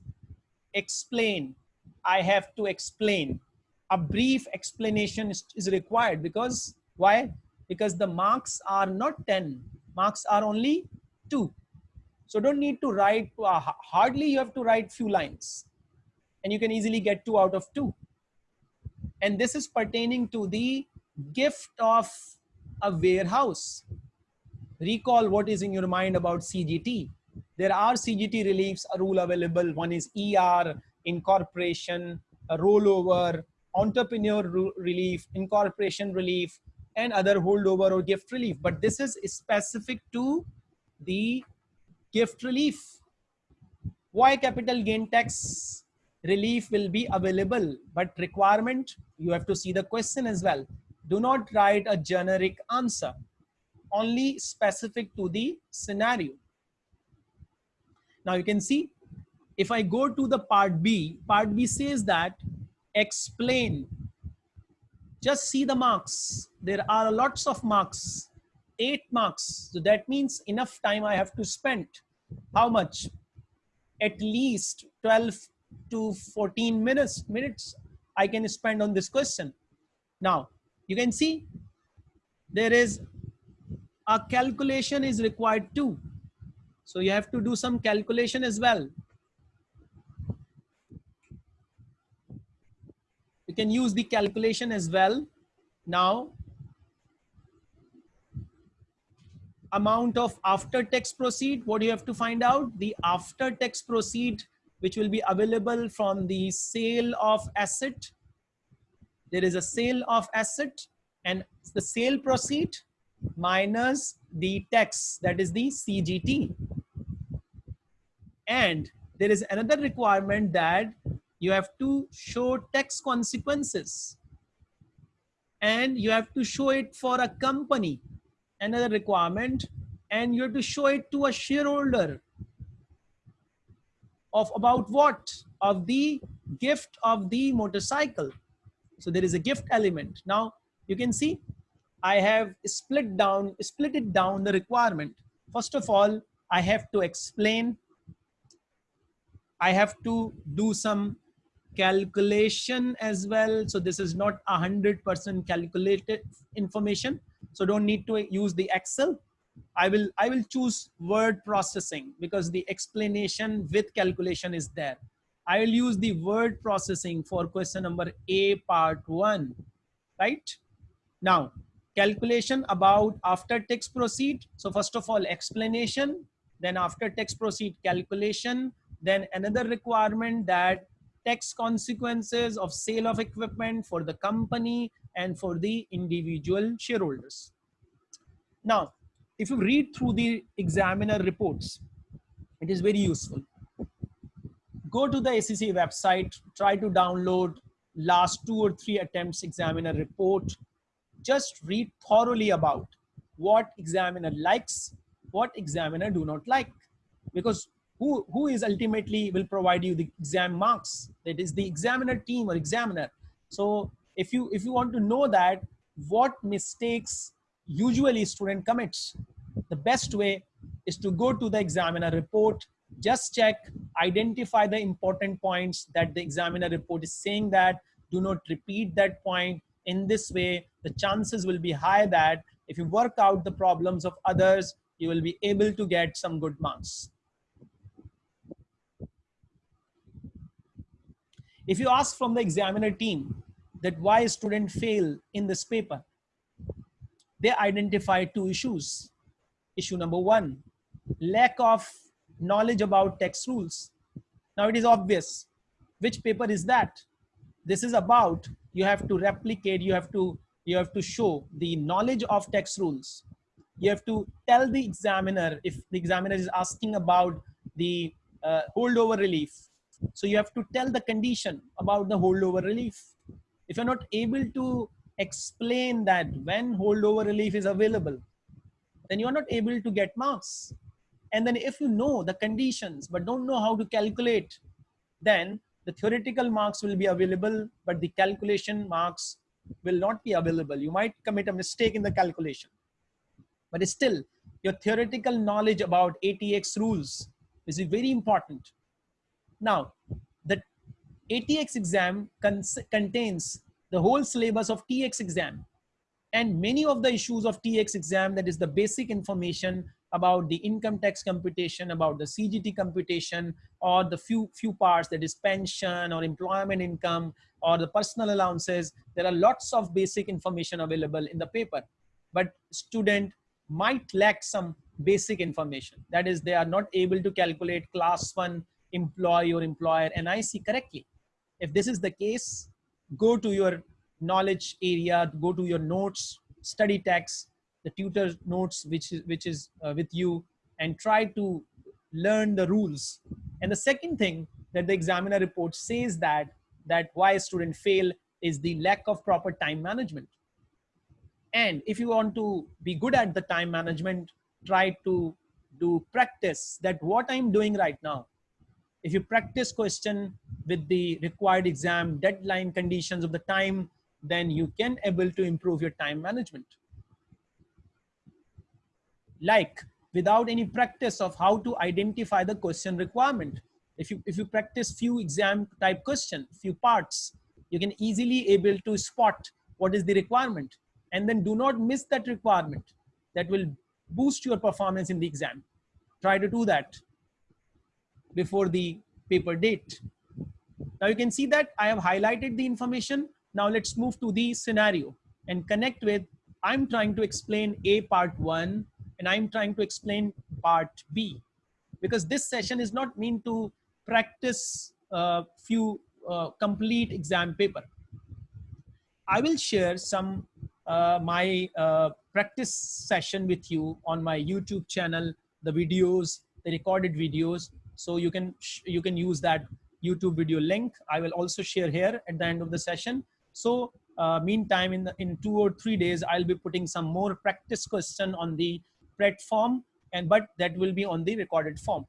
explain. I have to explain. A brief explanation is, is required because why? Because the marks are not 10, marks are only two. So don't need to write, uh, hardly you have to write few lines and you can easily get two out of two. And this is pertaining to the gift of a warehouse. Recall what is in your mind about CGT. There are CGT reliefs, a rule available. One is ER, incorporation, a rollover, entrepreneur relief, incorporation relief, and other holdover or gift relief. But this is specific to the gift relief. Why capital gain tax relief will be available, but requirement, you have to see the question as well. Do not write a generic answer, only specific to the scenario. Now you can see if I go to the part B, part B says that explain, just see the marks. There are lots of marks, eight marks. So that means enough time I have to spend. How much? At least 12 to 14 minutes, minutes I can spend on this question. Now you can see there is a calculation is required too. So you have to do some calculation as well. You can use the calculation as well. Now, amount of after tax proceed, what do you have to find out? The after tax proceed, which will be available from the sale of asset. There is a sale of asset and the sale proceed minus the tax, that is the CGT. And there is another requirement that you have to show tax consequences and you have to show it for a company, another requirement, and you have to show it to a shareholder of about what? Of the gift of the motorcycle. So there is a gift element. Now you can see I have split down, split it down the requirement. First of all, I have to explain. I have to do some calculation as well. So this is not a hundred percent calculated information. So don't need to use the Excel. I will, I will choose word processing because the explanation with calculation is there. I will use the word processing for question number A part one, right? Now, calculation about after tax proceed. So first of all, explanation, then after tax proceed calculation, then another requirement that tax consequences of sale of equipment for the company and for the individual shareholders. Now, if you read through the examiner reports, it is very useful. Go to the ACCA website, try to download last two or three attempts examiner report. Just read thoroughly about what examiner likes, what examiner do not like. Because who, who is ultimately will provide you the exam marks? That is the examiner team or examiner. So if you if you want to know that what mistakes usually student commits the best way is to go to the examiner report just check identify the important points that the examiner report is saying that do not repeat that point in this way the chances will be high that if you work out the problems of others you will be able to get some good marks if you ask from the examiner team that why a student fail in this paper. They identify two issues. Issue number one, lack of knowledge about text rules. Now it is obvious. Which paper is that? This is about you have to replicate, you have to you have to show the knowledge of text rules. You have to tell the examiner if the examiner is asking about the uh, holdover relief. So you have to tell the condition about the holdover relief if you're not able to explain that when holdover relief is available, then you're not able to get marks. And then if you know the conditions, but don't know how to calculate, then the theoretical marks will be available, but the calculation marks will not be available. You might commit a mistake in the calculation, but still your theoretical knowledge about ATX rules is very important. Now, the ATX exam contains the whole syllabus of TX exam. And many of the issues of TX exam, that is the basic information about the income tax computation, about the CGT computation, or the few, few parts that is pension or employment income or the personal allowances. There are lots of basic information available in the paper, but student might lack some basic information. That is, they are not able to calculate class one employee or employer NIC correctly. If this is the case, go to your knowledge area, go to your notes, study text, the tutor notes which is, which is uh, with you and try to learn the rules. And the second thing that the examiner report says that, that why a student fail is the lack of proper time management. And if you want to be good at the time management, try to do practice that what I'm doing right now if you practice question with the required exam deadline conditions of the time, then you can able to improve your time management. Like without any practice of how to identify the question requirement. If you, if you practice few exam type question, few parts, you can easily able to spot what is the requirement and then do not miss that requirement that will boost your performance in the exam. Try to do that before the paper date. Now you can see that I have highlighted the information. Now let's move to the scenario and connect with, I'm trying to explain A part one and I'm trying to explain part B because this session is not meant to practice a few uh, complete exam paper. I will share some uh, my uh, practice session with you on my YouTube channel, the videos, the recorded videos so you can, you can use that YouTube video link. I will also share here at the end of the session. So uh, meantime, in, the, in two or three days, I'll be putting some more practice question on the platform and but that will be on the recorded form.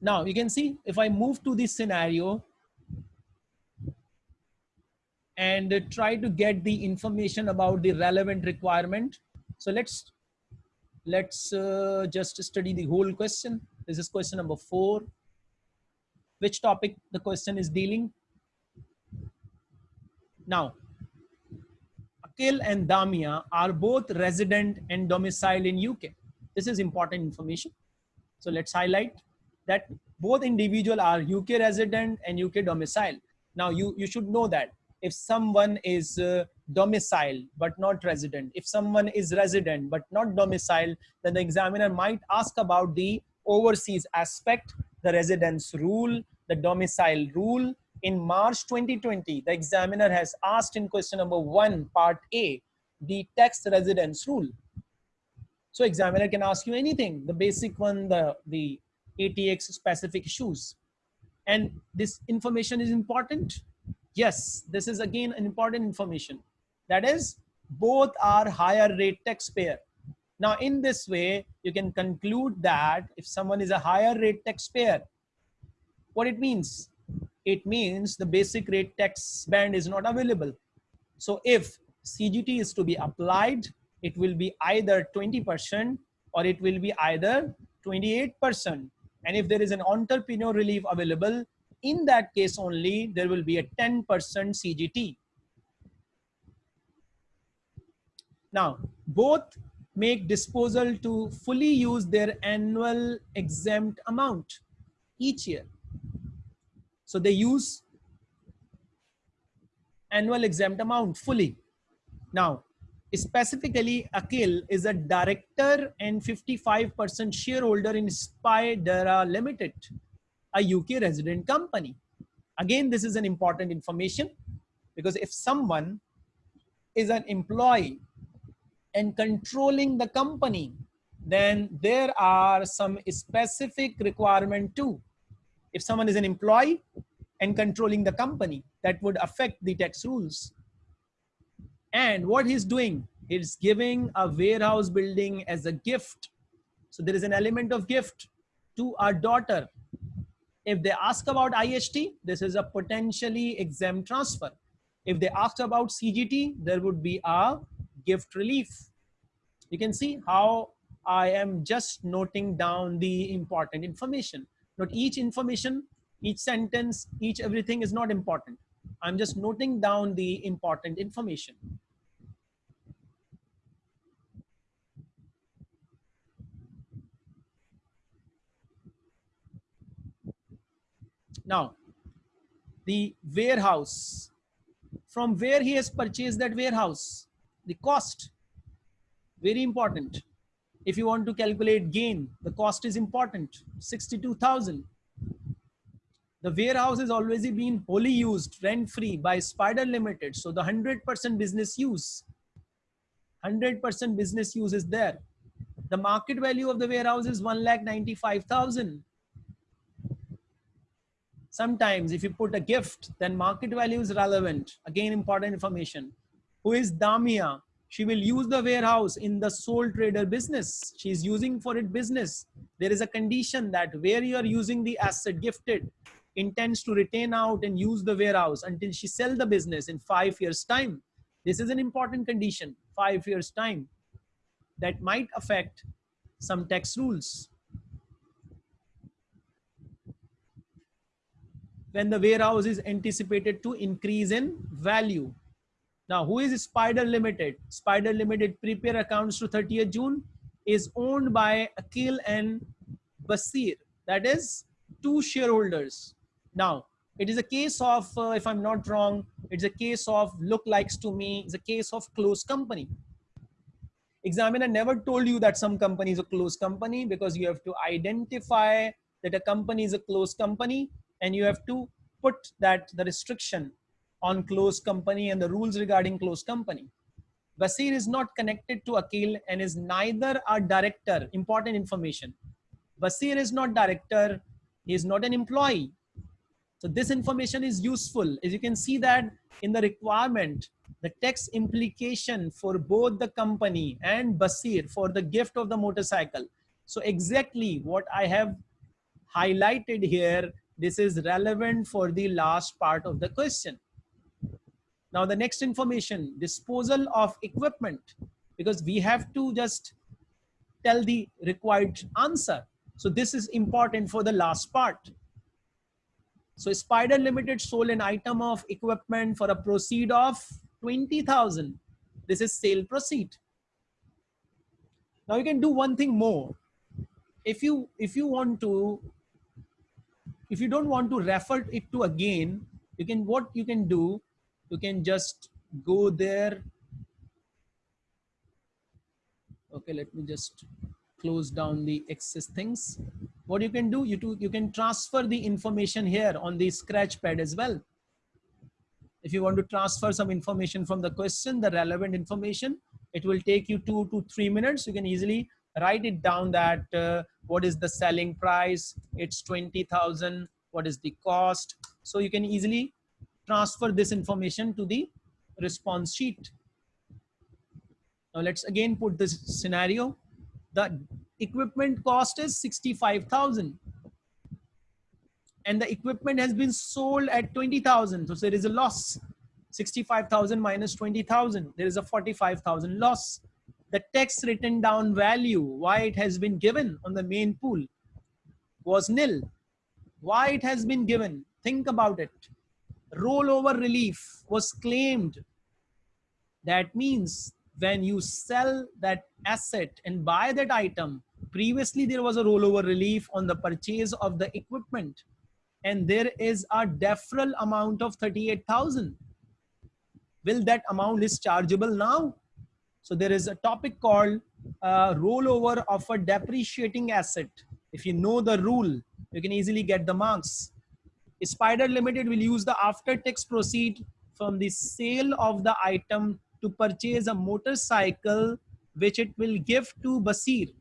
Now you can see if I move to this scenario and try to get the information about the relevant requirement. So let's let's uh, just study the whole question. This is question number four. Which topic the question is dealing? Now, Akil and Damia are both resident and domiciled in UK. This is important information. So let's highlight that both individual are UK resident and UK domicile. Now you, you should know that if someone is uh, domicile but not resident, if someone is resident but not domicile, then the examiner might ask about the overseas aspect, the residence rule, the domicile rule. In March 2020, the examiner has asked in question number one, part A, the tax residence rule. So examiner can ask you anything, the basic one, the, the ATX specific issues. And this information is important. Yes, this is again an important information. That is, both are higher rate taxpayer. Now, in this way, you can conclude that if someone is a higher rate taxpayer, what it means? It means the basic rate tax band is not available. So if CGT is to be applied, it will be either 20% or it will be either 28%. And if there is an entrepreneur relief available, in that case only, there will be a 10% CGT. Now, both make disposal to fully use their annual exempt amount each year. So they use annual exempt amount fully. Now, Specifically, Akil is a director and 55% shareholder in Spydera Limited, a UK resident company. Again, this is an important information because if someone is an employee and controlling the company, then there are some specific requirement too. If someone is an employee and controlling the company, that would affect the tax rules. And what he's doing, he's giving a warehouse building as a gift. So there is an element of gift to our daughter. If they ask about IHT, this is a potentially exempt transfer. If they ask about CGT, there would be a gift relief. You can see how I am just noting down the important information. Not each information, each sentence, each everything is not important. I'm just noting down the important information. Now, the warehouse, from where he has purchased that warehouse, the cost, very important. If you want to calculate gain, the cost is important, 62,000. The warehouse has always been wholly used, rent-free by spider Limited. So the 100% business use, 100% business use is there. The market value of the warehouse is 1,95,000. Sometimes if you put a gift, then market value is relevant. Again, important information. Who is Damia? She will use the warehouse in the sole trader business. She is using for it business. There is a condition that where you are using the asset gifted intends to retain out and use the warehouse until she sell the business in five years time. This is an important condition, five years time that might affect some tax rules. when the warehouse is anticipated to increase in value. Now, who is Spider Limited? Spider Limited prepare accounts to 30th June is owned by Akil and Basir. That is two shareholders. Now, it is a case of, uh, if I'm not wrong, it's a case of look likes to me, it's a case of close company. Examiner never told you that some company is a close company because you have to identify that a company is a close company and you have to put that the restriction on close company and the rules regarding close company. Basir is not connected to Akil and is neither a director, important information. Basir is not director, he is not an employee. So this information is useful. As you can see that in the requirement, the tax implication for both the company and Basir for the gift of the motorcycle. So exactly what I have highlighted here this is relevant for the last part of the question. Now the next information, disposal of equipment, because we have to just tell the required answer. So this is important for the last part. So Spider Limited sold an item of equipment for a proceed of 20,000. This is sale proceed. Now you can do one thing more. If you, if you want to, if you don't want to refer it to again, you can, what you can do, you can just go there. Okay, let me just close down the excess things. What you can do, you, do, you can transfer the information here on the scratch pad as well. If you want to transfer some information from the question, the relevant information, it will take you two to three minutes. You can easily write it down that uh, what is the selling price, it's 20,000, what is the cost. So you can easily transfer this information to the response sheet. Now let's again put this scenario the equipment cost is 65,000 and the equipment has been sold at 20,000. So there is a loss. 65,000 minus 20,000. There is a 45,000 loss. The tax written down value, why it has been given on the main pool was nil. Why it has been given? Think about it. Rollover relief was claimed. That means when you sell that asset and buy that item, previously there was a rollover relief on the purchase of the equipment and there is a deferral amount of 38,000. Will that amount is chargeable now? So there is a topic called uh, rollover of a depreciating asset. If you know the rule, you can easily get the marks. Spider Limited will use the after tax proceed from the sale of the item to purchase a motorcycle which it will give to Basir.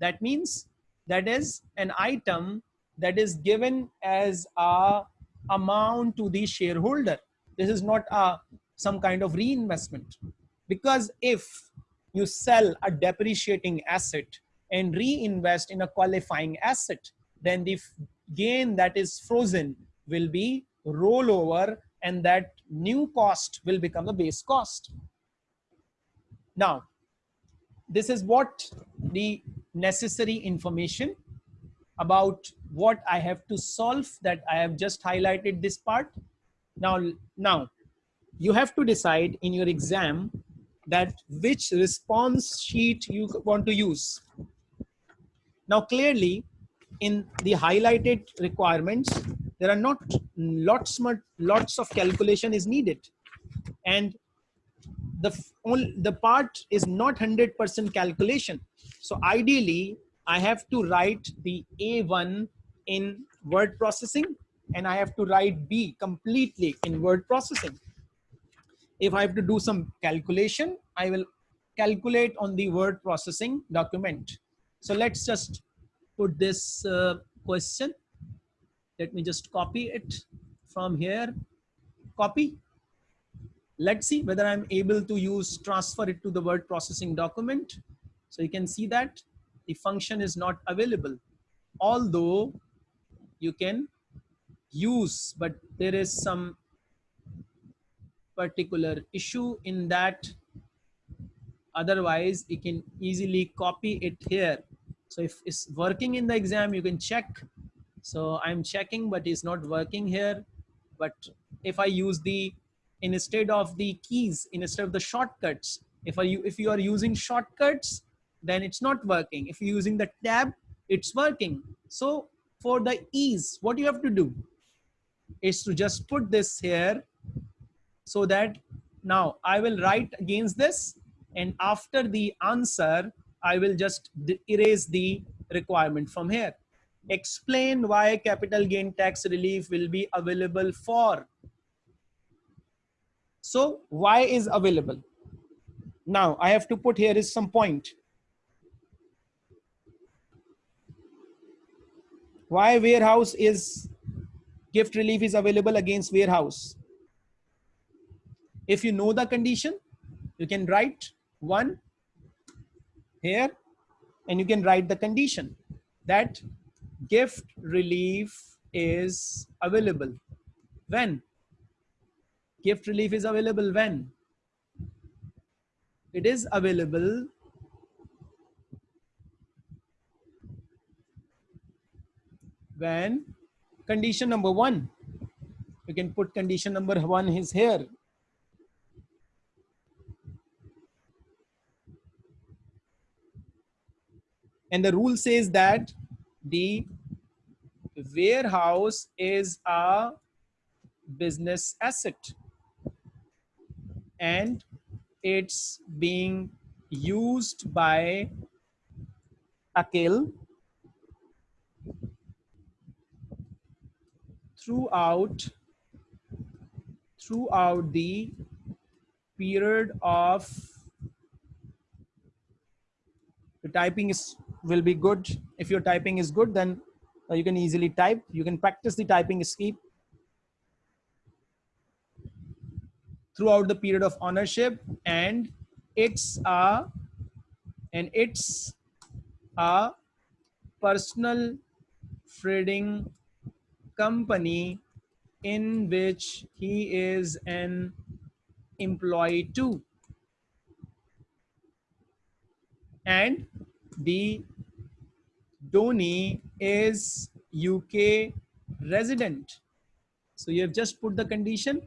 That means that is an item that is given as a amount to the shareholder. This is not a some kind of reinvestment because if you sell a depreciating asset and reinvest in a qualifying asset, then the gain that is frozen will be rollover and that new cost will become the base cost. Now, this is what the necessary information about what I have to solve that I have just highlighted this part. Now, now you have to decide in your exam that which response sheet you want to use. Now, clearly in the highlighted requirements, there are not lots, lots of calculation is needed. And the only the part is not 100% calculation. So ideally i have to write the a1 in word processing and i have to write b completely in word processing. If i have to do some calculation i will calculate on the word processing document. So let's just put this uh, question let me just copy it from here copy Let's see whether I'm able to use transfer it to the word processing document. So you can see that the function is not available. Although you can use, but there is some particular issue in that. Otherwise, you can easily copy it here. So if it's working in the exam, you can check. So I'm checking, but it's not working here. But if I use the instead of the keys, instead of the shortcuts. If, you, if you are using shortcuts, then it's not working. If you're using the tab, it's working. So for the ease, what you have to do is to just put this here so that now I will write against this and after the answer, I will just erase the requirement from here. Explain why capital gain tax relief will be available for so why is available. Now I have to put here is some point. Why warehouse is gift relief is available against warehouse. If you know the condition, you can write one here and you can write the condition that gift relief is available when gift relief is available when? It is available when condition number one, You can put condition number one is here. And the rule says that the warehouse is a business asset. And it's being used by Akil throughout throughout the period of the typing is will be good. If your typing is good then uh, you can easily type. You can practice the typing scheme throughout the period of ownership and it's a and it's a personal trading company in which he is an employee too. And the donee is UK resident so you have just put the condition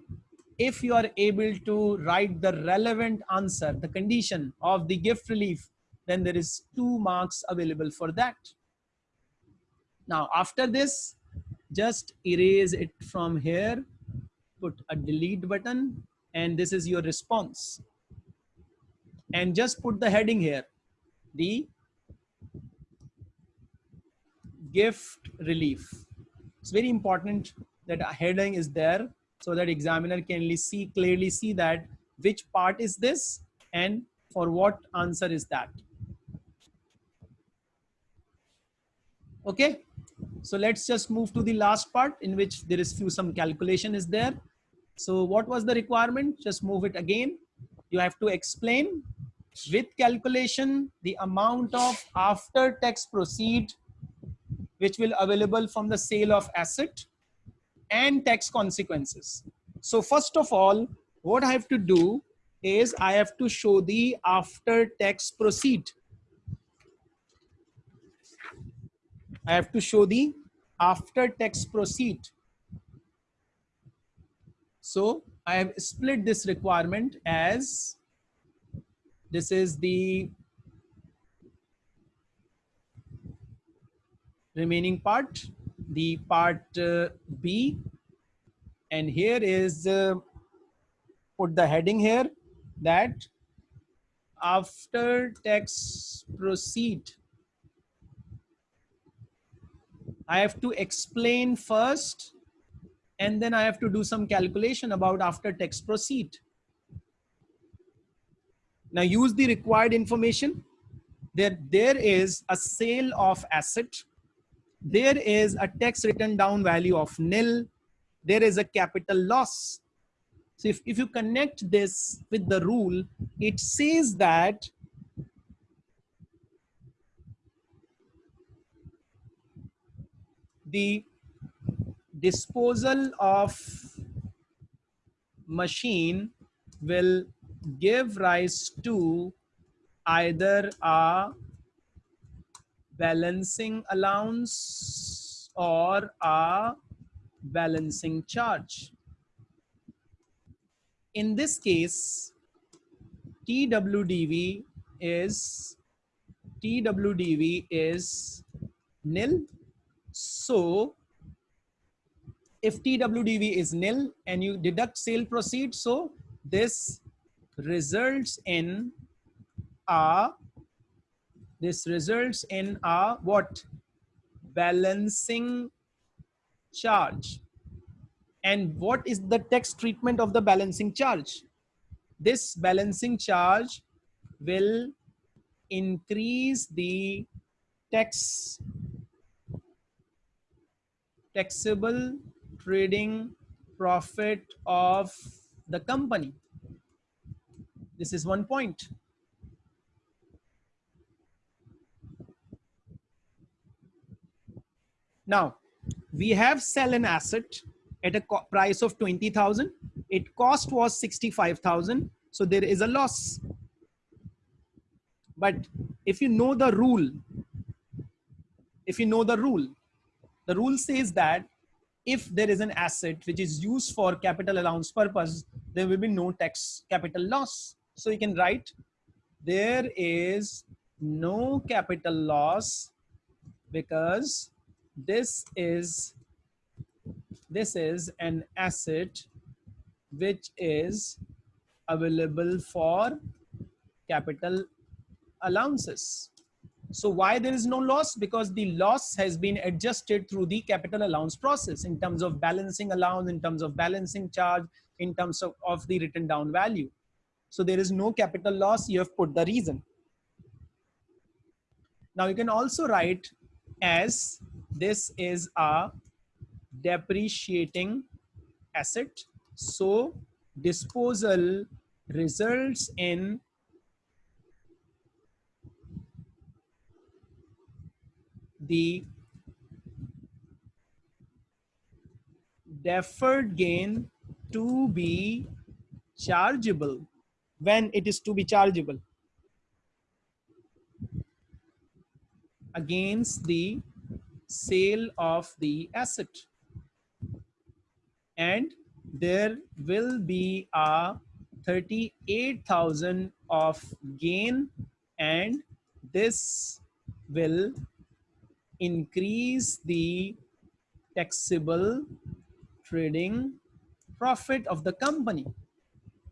if you are able to write the relevant answer, the condition of the gift relief, then there is two marks available for that. Now, after this, just erase it from here, put a delete button, and this is your response. And just put the heading here, the gift relief. It's very important that a heading is there so that examiner can see clearly see that which part is this and for what answer is that. Okay, so let's just move to the last part in which there is few some calculation is there. So what was the requirement? Just move it again. You have to explain with calculation the amount of after tax proceed which will available from the sale of asset and tax consequences. So first of all, what I have to do is I have to show the after tax proceed. I have to show the after tax proceed. So I have split this requirement as this is the remaining part the part uh, B and here is uh, put the heading here that after tax proceed I have to explain first and then I have to do some calculation about after tax proceed. Now use the required information. There, there is a sale of asset there is a tax written down value of nil. There is a capital loss. So if, if you connect this with the rule, it says that the disposal of machine will give rise to either a balancing allowance or a balancing charge. In this case, TWDV is TWDV is nil. So if TWDV is nil and you deduct sale proceeds, so this results in a this results in a what? Balancing charge. And what is the tax treatment of the balancing charge? This balancing charge will increase the tax taxable trading profit of the company. This is one point. Now, we have sell an asset at a price of 20,000. It cost was 65,000. So there is a loss. But if you know the rule, if you know the rule, the rule says that if there is an asset which is used for capital allowance purpose, there will be no tax capital loss. So you can write, there is no capital loss because this is this is an asset which is available for capital allowances. So why there is no loss? Because the loss has been adjusted through the capital allowance process in terms of balancing allowance, in terms of balancing charge, in terms of, of the written down value. So there is no capital loss. You have put the reason. Now you can also write as this is a depreciating asset. So disposal results in the deferred gain to be chargeable when it is to be chargeable against the sale of the asset and there will be a 38,000 of gain and this will increase the taxable trading profit of the company.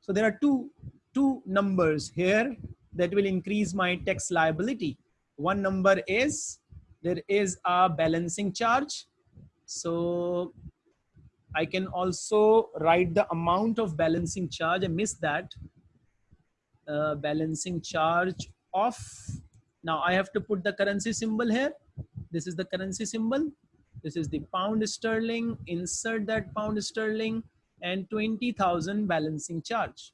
So there are two, two numbers here that will increase my tax liability. One number is there is a balancing charge. So I can also write the amount of balancing charge. I missed that. Uh, balancing charge of, now I have to put the currency symbol here. This is the currency symbol. This is the pound sterling. Insert that pound sterling and 20,000 balancing charge.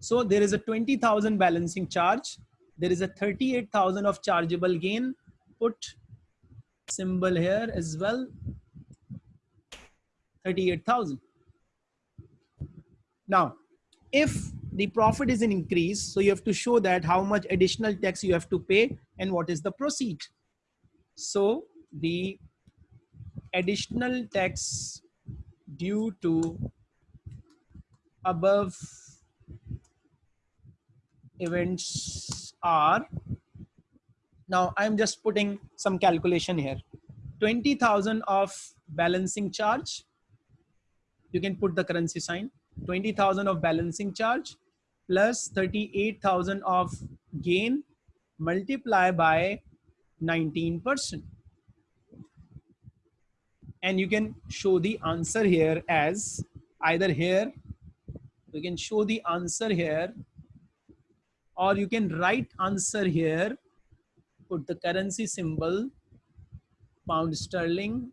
So there is a 20,000 balancing charge. There is a 38,000 of chargeable gain. Put symbol here as well. 38,000. Now, if the profit is an increase, so you have to show that how much additional tax you have to pay and what is the proceed. So the additional tax due to above events are now i'm just putting some calculation here. 20000 of balancing charge. You can put the currency sign. 20000 of balancing charge plus 38000 of gain multiply by 19%. And you can show the answer here as either here, you can show the answer here, or you can write answer here, put the currency symbol, pound sterling,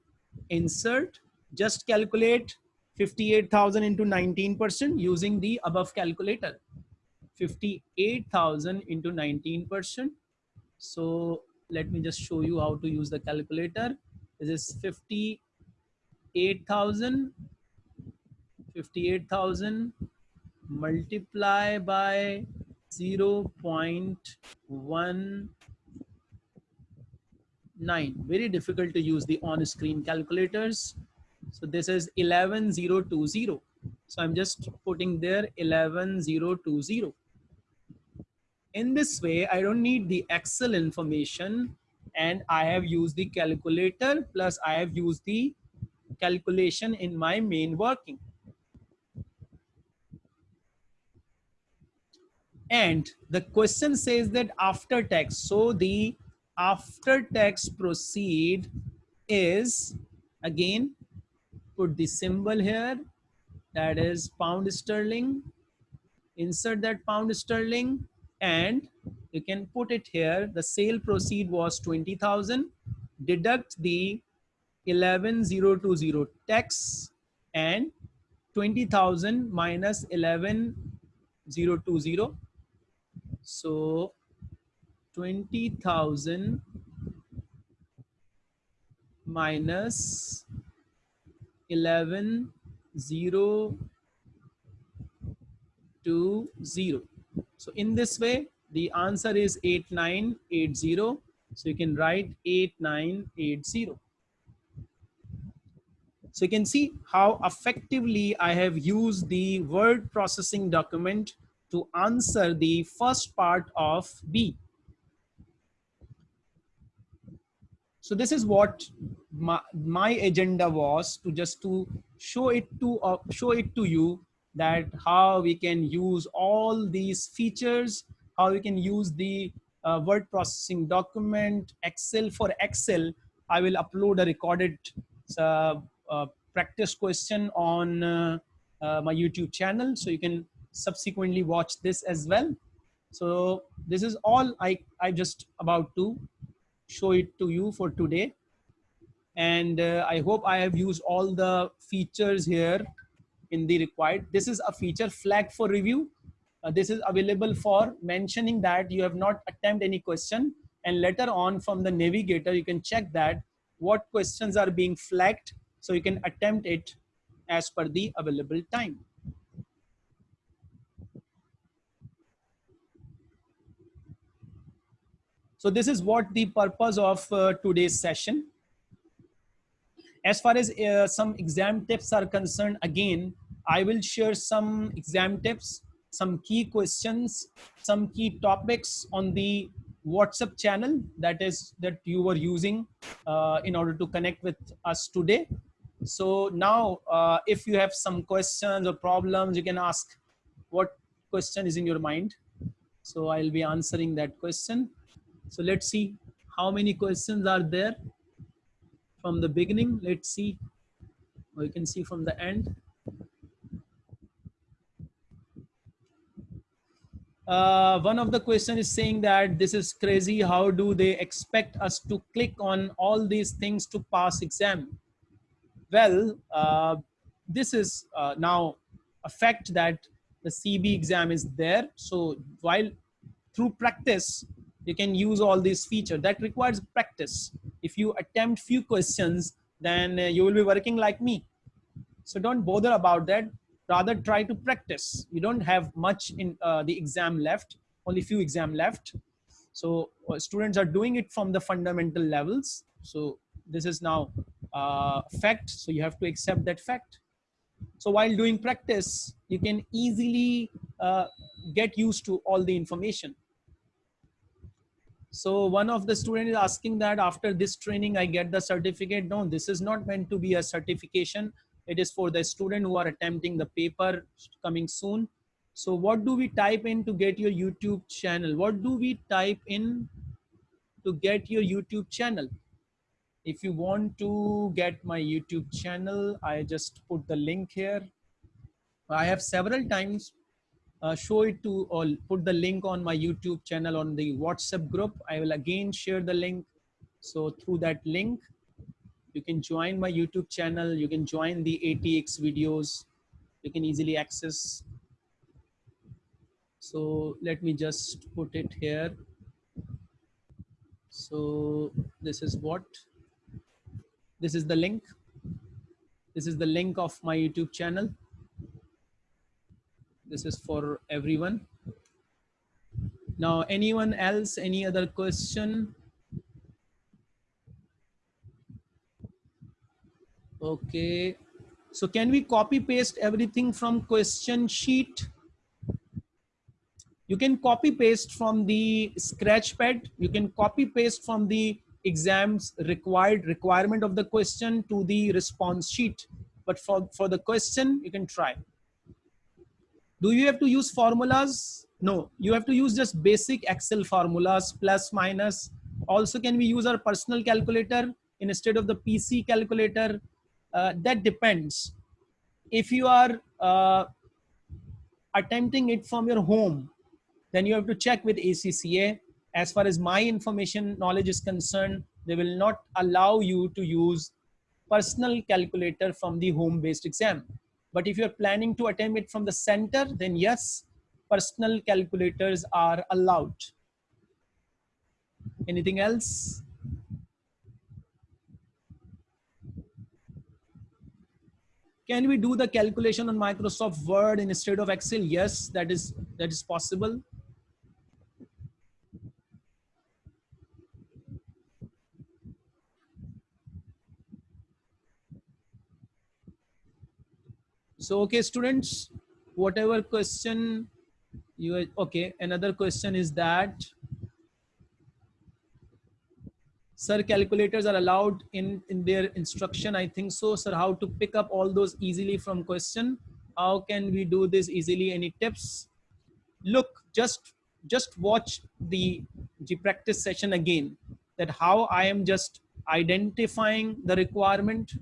insert, just calculate 58,000 into 19% using the above calculator. 58,000 into 19%. So let me just show you how to use the calculator. This is 58,000, 58,000 multiply by 0 0.19. Very difficult to use the on-screen calculators. So this is 11020. So I'm just putting there 11020 in this way, I don't need the Excel information and I have used the calculator plus I have used the calculation in my main working. And the question says that after tax, so the after tax proceed is again put the symbol here that is pound sterling insert that pound sterling and you can put it here. The sale proceed was 20,000. Deduct the 11020 tax and 20,000 minus 11020. So 20,000 minus 11020 so in this way, the answer is 8980. So you can write 8980. So you can see how effectively I have used the word processing document to answer the first part of B. So this is what my, my agenda was to just to show it to uh, show it to you that how we can use all these features, how we can use the uh, word processing document, Excel for Excel. I will upload a recorded uh, uh, practice question on uh, uh, my YouTube channel. So you can subsequently watch this as well. So this is all I, I just about to show it to you for today. And uh, I hope I have used all the features here in the required. This is a feature flag for review. Uh, this is available for mentioning that you have not attempted any question and later on from the navigator, you can check that what questions are being flagged so you can attempt it as per the available time. So this is what the purpose of uh, today's session. As far as uh, some exam tips are concerned, again, I will share some exam tips, some key questions, some key topics on the WhatsApp channel that is that you were using uh, in order to connect with us today. So now uh, if you have some questions or problems, you can ask what question is in your mind. So I'll be answering that question. So let's see how many questions are there from the beginning. Let's see, or you can see from the end. Uh, one of the question is saying that this is crazy. How do they expect us to click on all these things to pass exam? Well, uh, this is uh, now a fact that the CB exam is there. So while through practice, you can use all these features. That requires practice. If you attempt few questions then uh, you will be working like me. So don't bother about that. Rather try to practice. You don't have much in uh, the exam left only few exam left. So uh, students are doing it from the fundamental levels. So this is now uh, fact. So you have to accept that fact. So while doing practice you can easily uh, get used to all the information so one of the student is asking that after this training, I get the certificate. No, this is not meant to be a certification. It is for the student who are attempting the paper coming soon. So what do we type in to get your YouTube channel? What do we type in to get your YouTube channel? If you want to get my YouTube channel, I just put the link here. I have several times uh, show it to or put the link on my YouTube channel on the WhatsApp group. I will again share the link. So through that link, you can join my YouTube channel. You can join the ATX videos. You can easily access. So let me just put it here. So this is what, this is the link. This is the link of my YouTube channel this is for everyone. Now, anyone else, any other question? Okay. So can we copy paste everything from question sheet? You can copy paste from the scratch pad. You can copy paste from the exams required requirement of the question to the response sheet. But for, for the question, you can try. Do you have to use formulas? No, you have to use just basic Excel formulas, plus, minus. Also, can we use our personal calculator instead of the PC calculator? Uh, that depends. If you are uh, attempting it from your home, then you have to check with ACCA. As far as my information knowledge is concerned, they will not allow you to use personal calculator from the home-based exam. But if you're planning to attempt it from the center, then yes, personal calculators are allowed. Anything else? Can we do the calculation on Microsoft Word instead of Excel? Yes, that is, that is possible. So, okay, students, whatever question you, okay, another question is that, sir, calculators are allowed in, in their instruction. I think so, sir, how to pick up all those easily from question. How can we do this easily? Any tips? Look, just, just watch the, the practice session again that how I am just identifying the requirement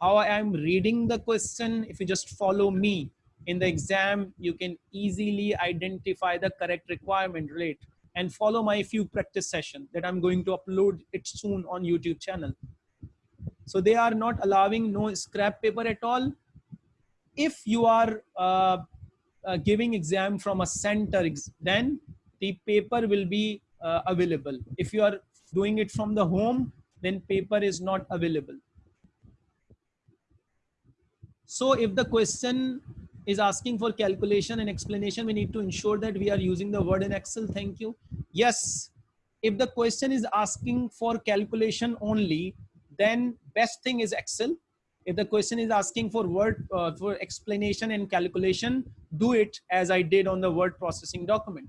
how I am reading the question. If you just follow me in the exam, you can easily identify the correct requirement rate and follow my few practice session that I'm going to upload it soon on YouTube channel. So they are not allowing no scrap paper at all. If you are uh, uh, giving exam from a center, then the paper will be uh, available. If you are doing it from the home, then paper is not available. So if the question is asking for calculation and explanation, we need to ensure that we are using the word in Excel. Thank you. Yes, if the question is asking for calculation only, then best thing is Excel. If the question is asking for word uh, for explanation and calculation, do it as I did on the word processing document.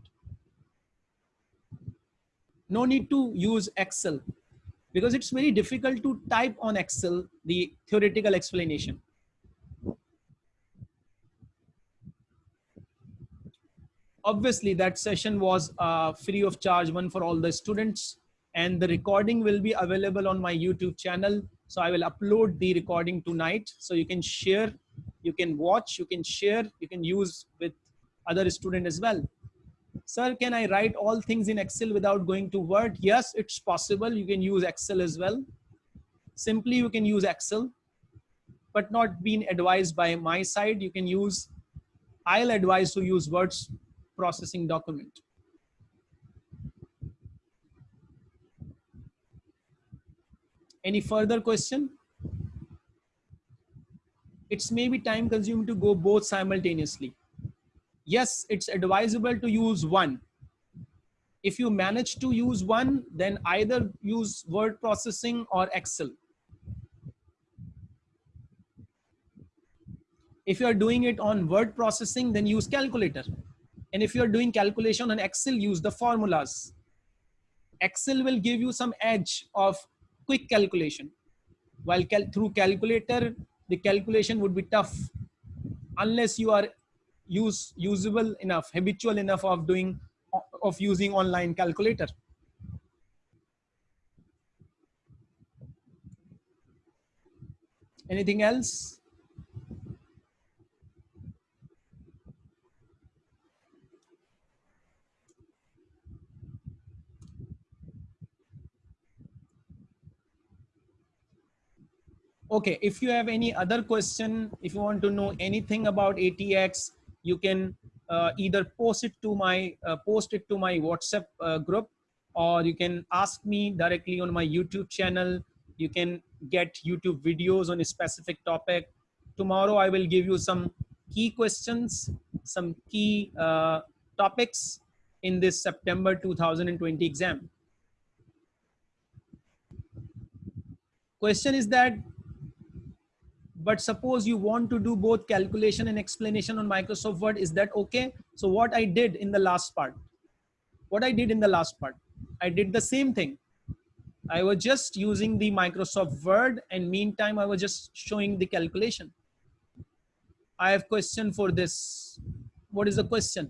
No need to use Excel because it's very difficult to type on Excel the theoretical explanation. Obviously that session was uh, free of charge one for all the students. And the recording will be available on my youtube channel. So i will upload the recording tonight. So you can share you can watch you can share you can use with other student as well. Sir can i write all things in excel without going to word? Yes it's possible. You can use excel as well. Simply you can use excel but not being advised by my side. You can use i'll advise to use words processing document. Any further question? It's maybe time consuming to go both simultaneously. Yes, it's advisable to use one. If you manage to use one, then either use word processing or Excel. If you are doing it on word processing, then use calculator. And if you're doing calculation on Excel, use the formulas. Excel will give you some edge of quick calculation. While cal through calculator, the calculation would be tough unless you are use usable enough, habitual enough of doing of using online calculator. Anything else? Okay if you have any other question if you want to know anything about atx you can uh, either post it to my uh, post it to my whatsapp uh, group or you can ask me directly on my youtube channel. You can get youtube videos on a specific topic. Tomorrow i will give you some key questions some key uh, topics in this september 2020 exam. Question is that but suppose you want to do both calculation and explanation on Microsoft Word, is that okay? So what I did in the last part, what I did in the last part, I did the same thing. I was just using the Microsoft Word and meantime, I was just showing the calculation. I have question for this. What is the question?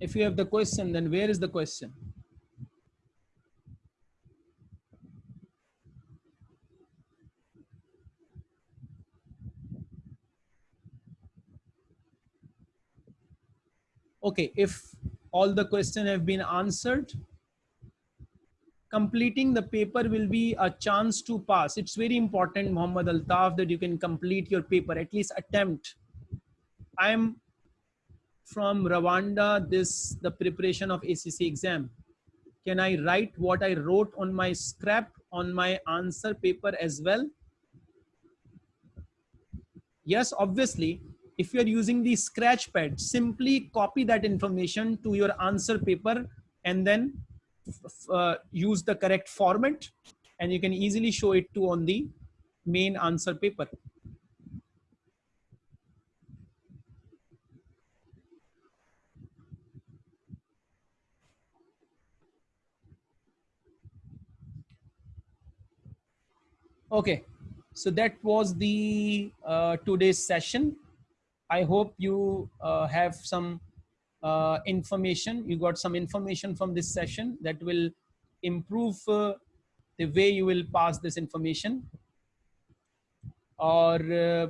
If you have the question, then where is the question? Okay, if all the question have been answered, completing the paper will be a chance to pass. It's very important, Muhammad Altaf, that you can complete your paper, at least attempt. I am from Rwanda this the preparation of ACC exam? Can I write what I wrote on my scrap on my answer paper as well? Yes, obviously, if you're using the scratch pad, simply copy that information to your answer paper and then uh, use the correct format and you can easily show it to on the main answer paper. Okay, so that was the uh, today's session. I hope you uh, have some uh, information. You got some information from this session that will improve uh, the way you will pass this information. Or uh,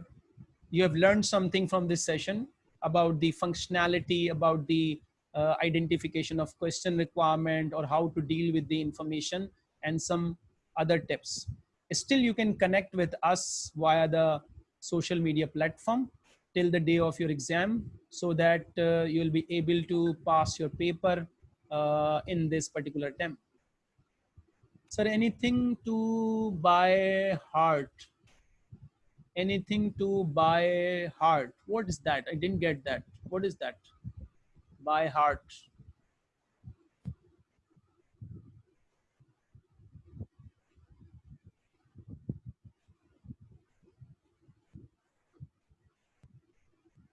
you have learned something from this session about the functionality, about the uh, identification of question requirement or how to deal with the information and some other tips still you can connect with us via the social media platform till the day of your exam so that uh, you will be able to pass your paper uh, in this particular attempt. Sir, anything to by heart? Anything to by heart? What is that? I didn't get that. What is that? By heart.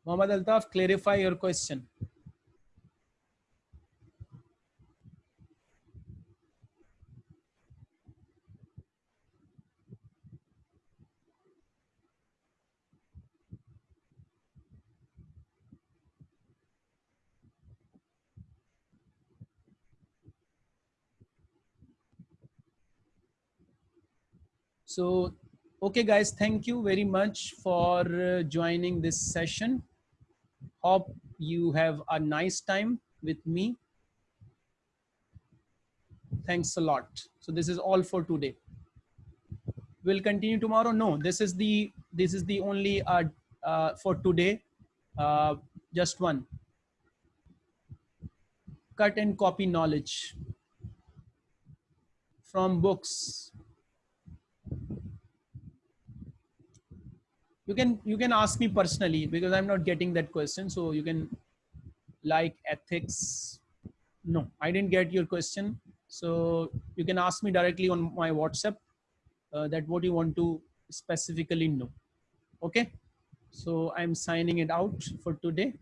Muhammad Altaf, clarify your question. So, okay guys, thank you very much for uh, joining this session. Hope you have a nice time with me. Thanks a lot. So this is all for today. We'll continue tomorrow. No, this is the this is the only uh, uh, for today. Uh, just one. Cut and copy knowledge from books you can you can ask me personally because i'm not getting that question. So you can like ethics no i didn't get your question. So you can ask me directly on my whatsapp uh, that what you want to specifically know. Okay? So i'm signing it out for today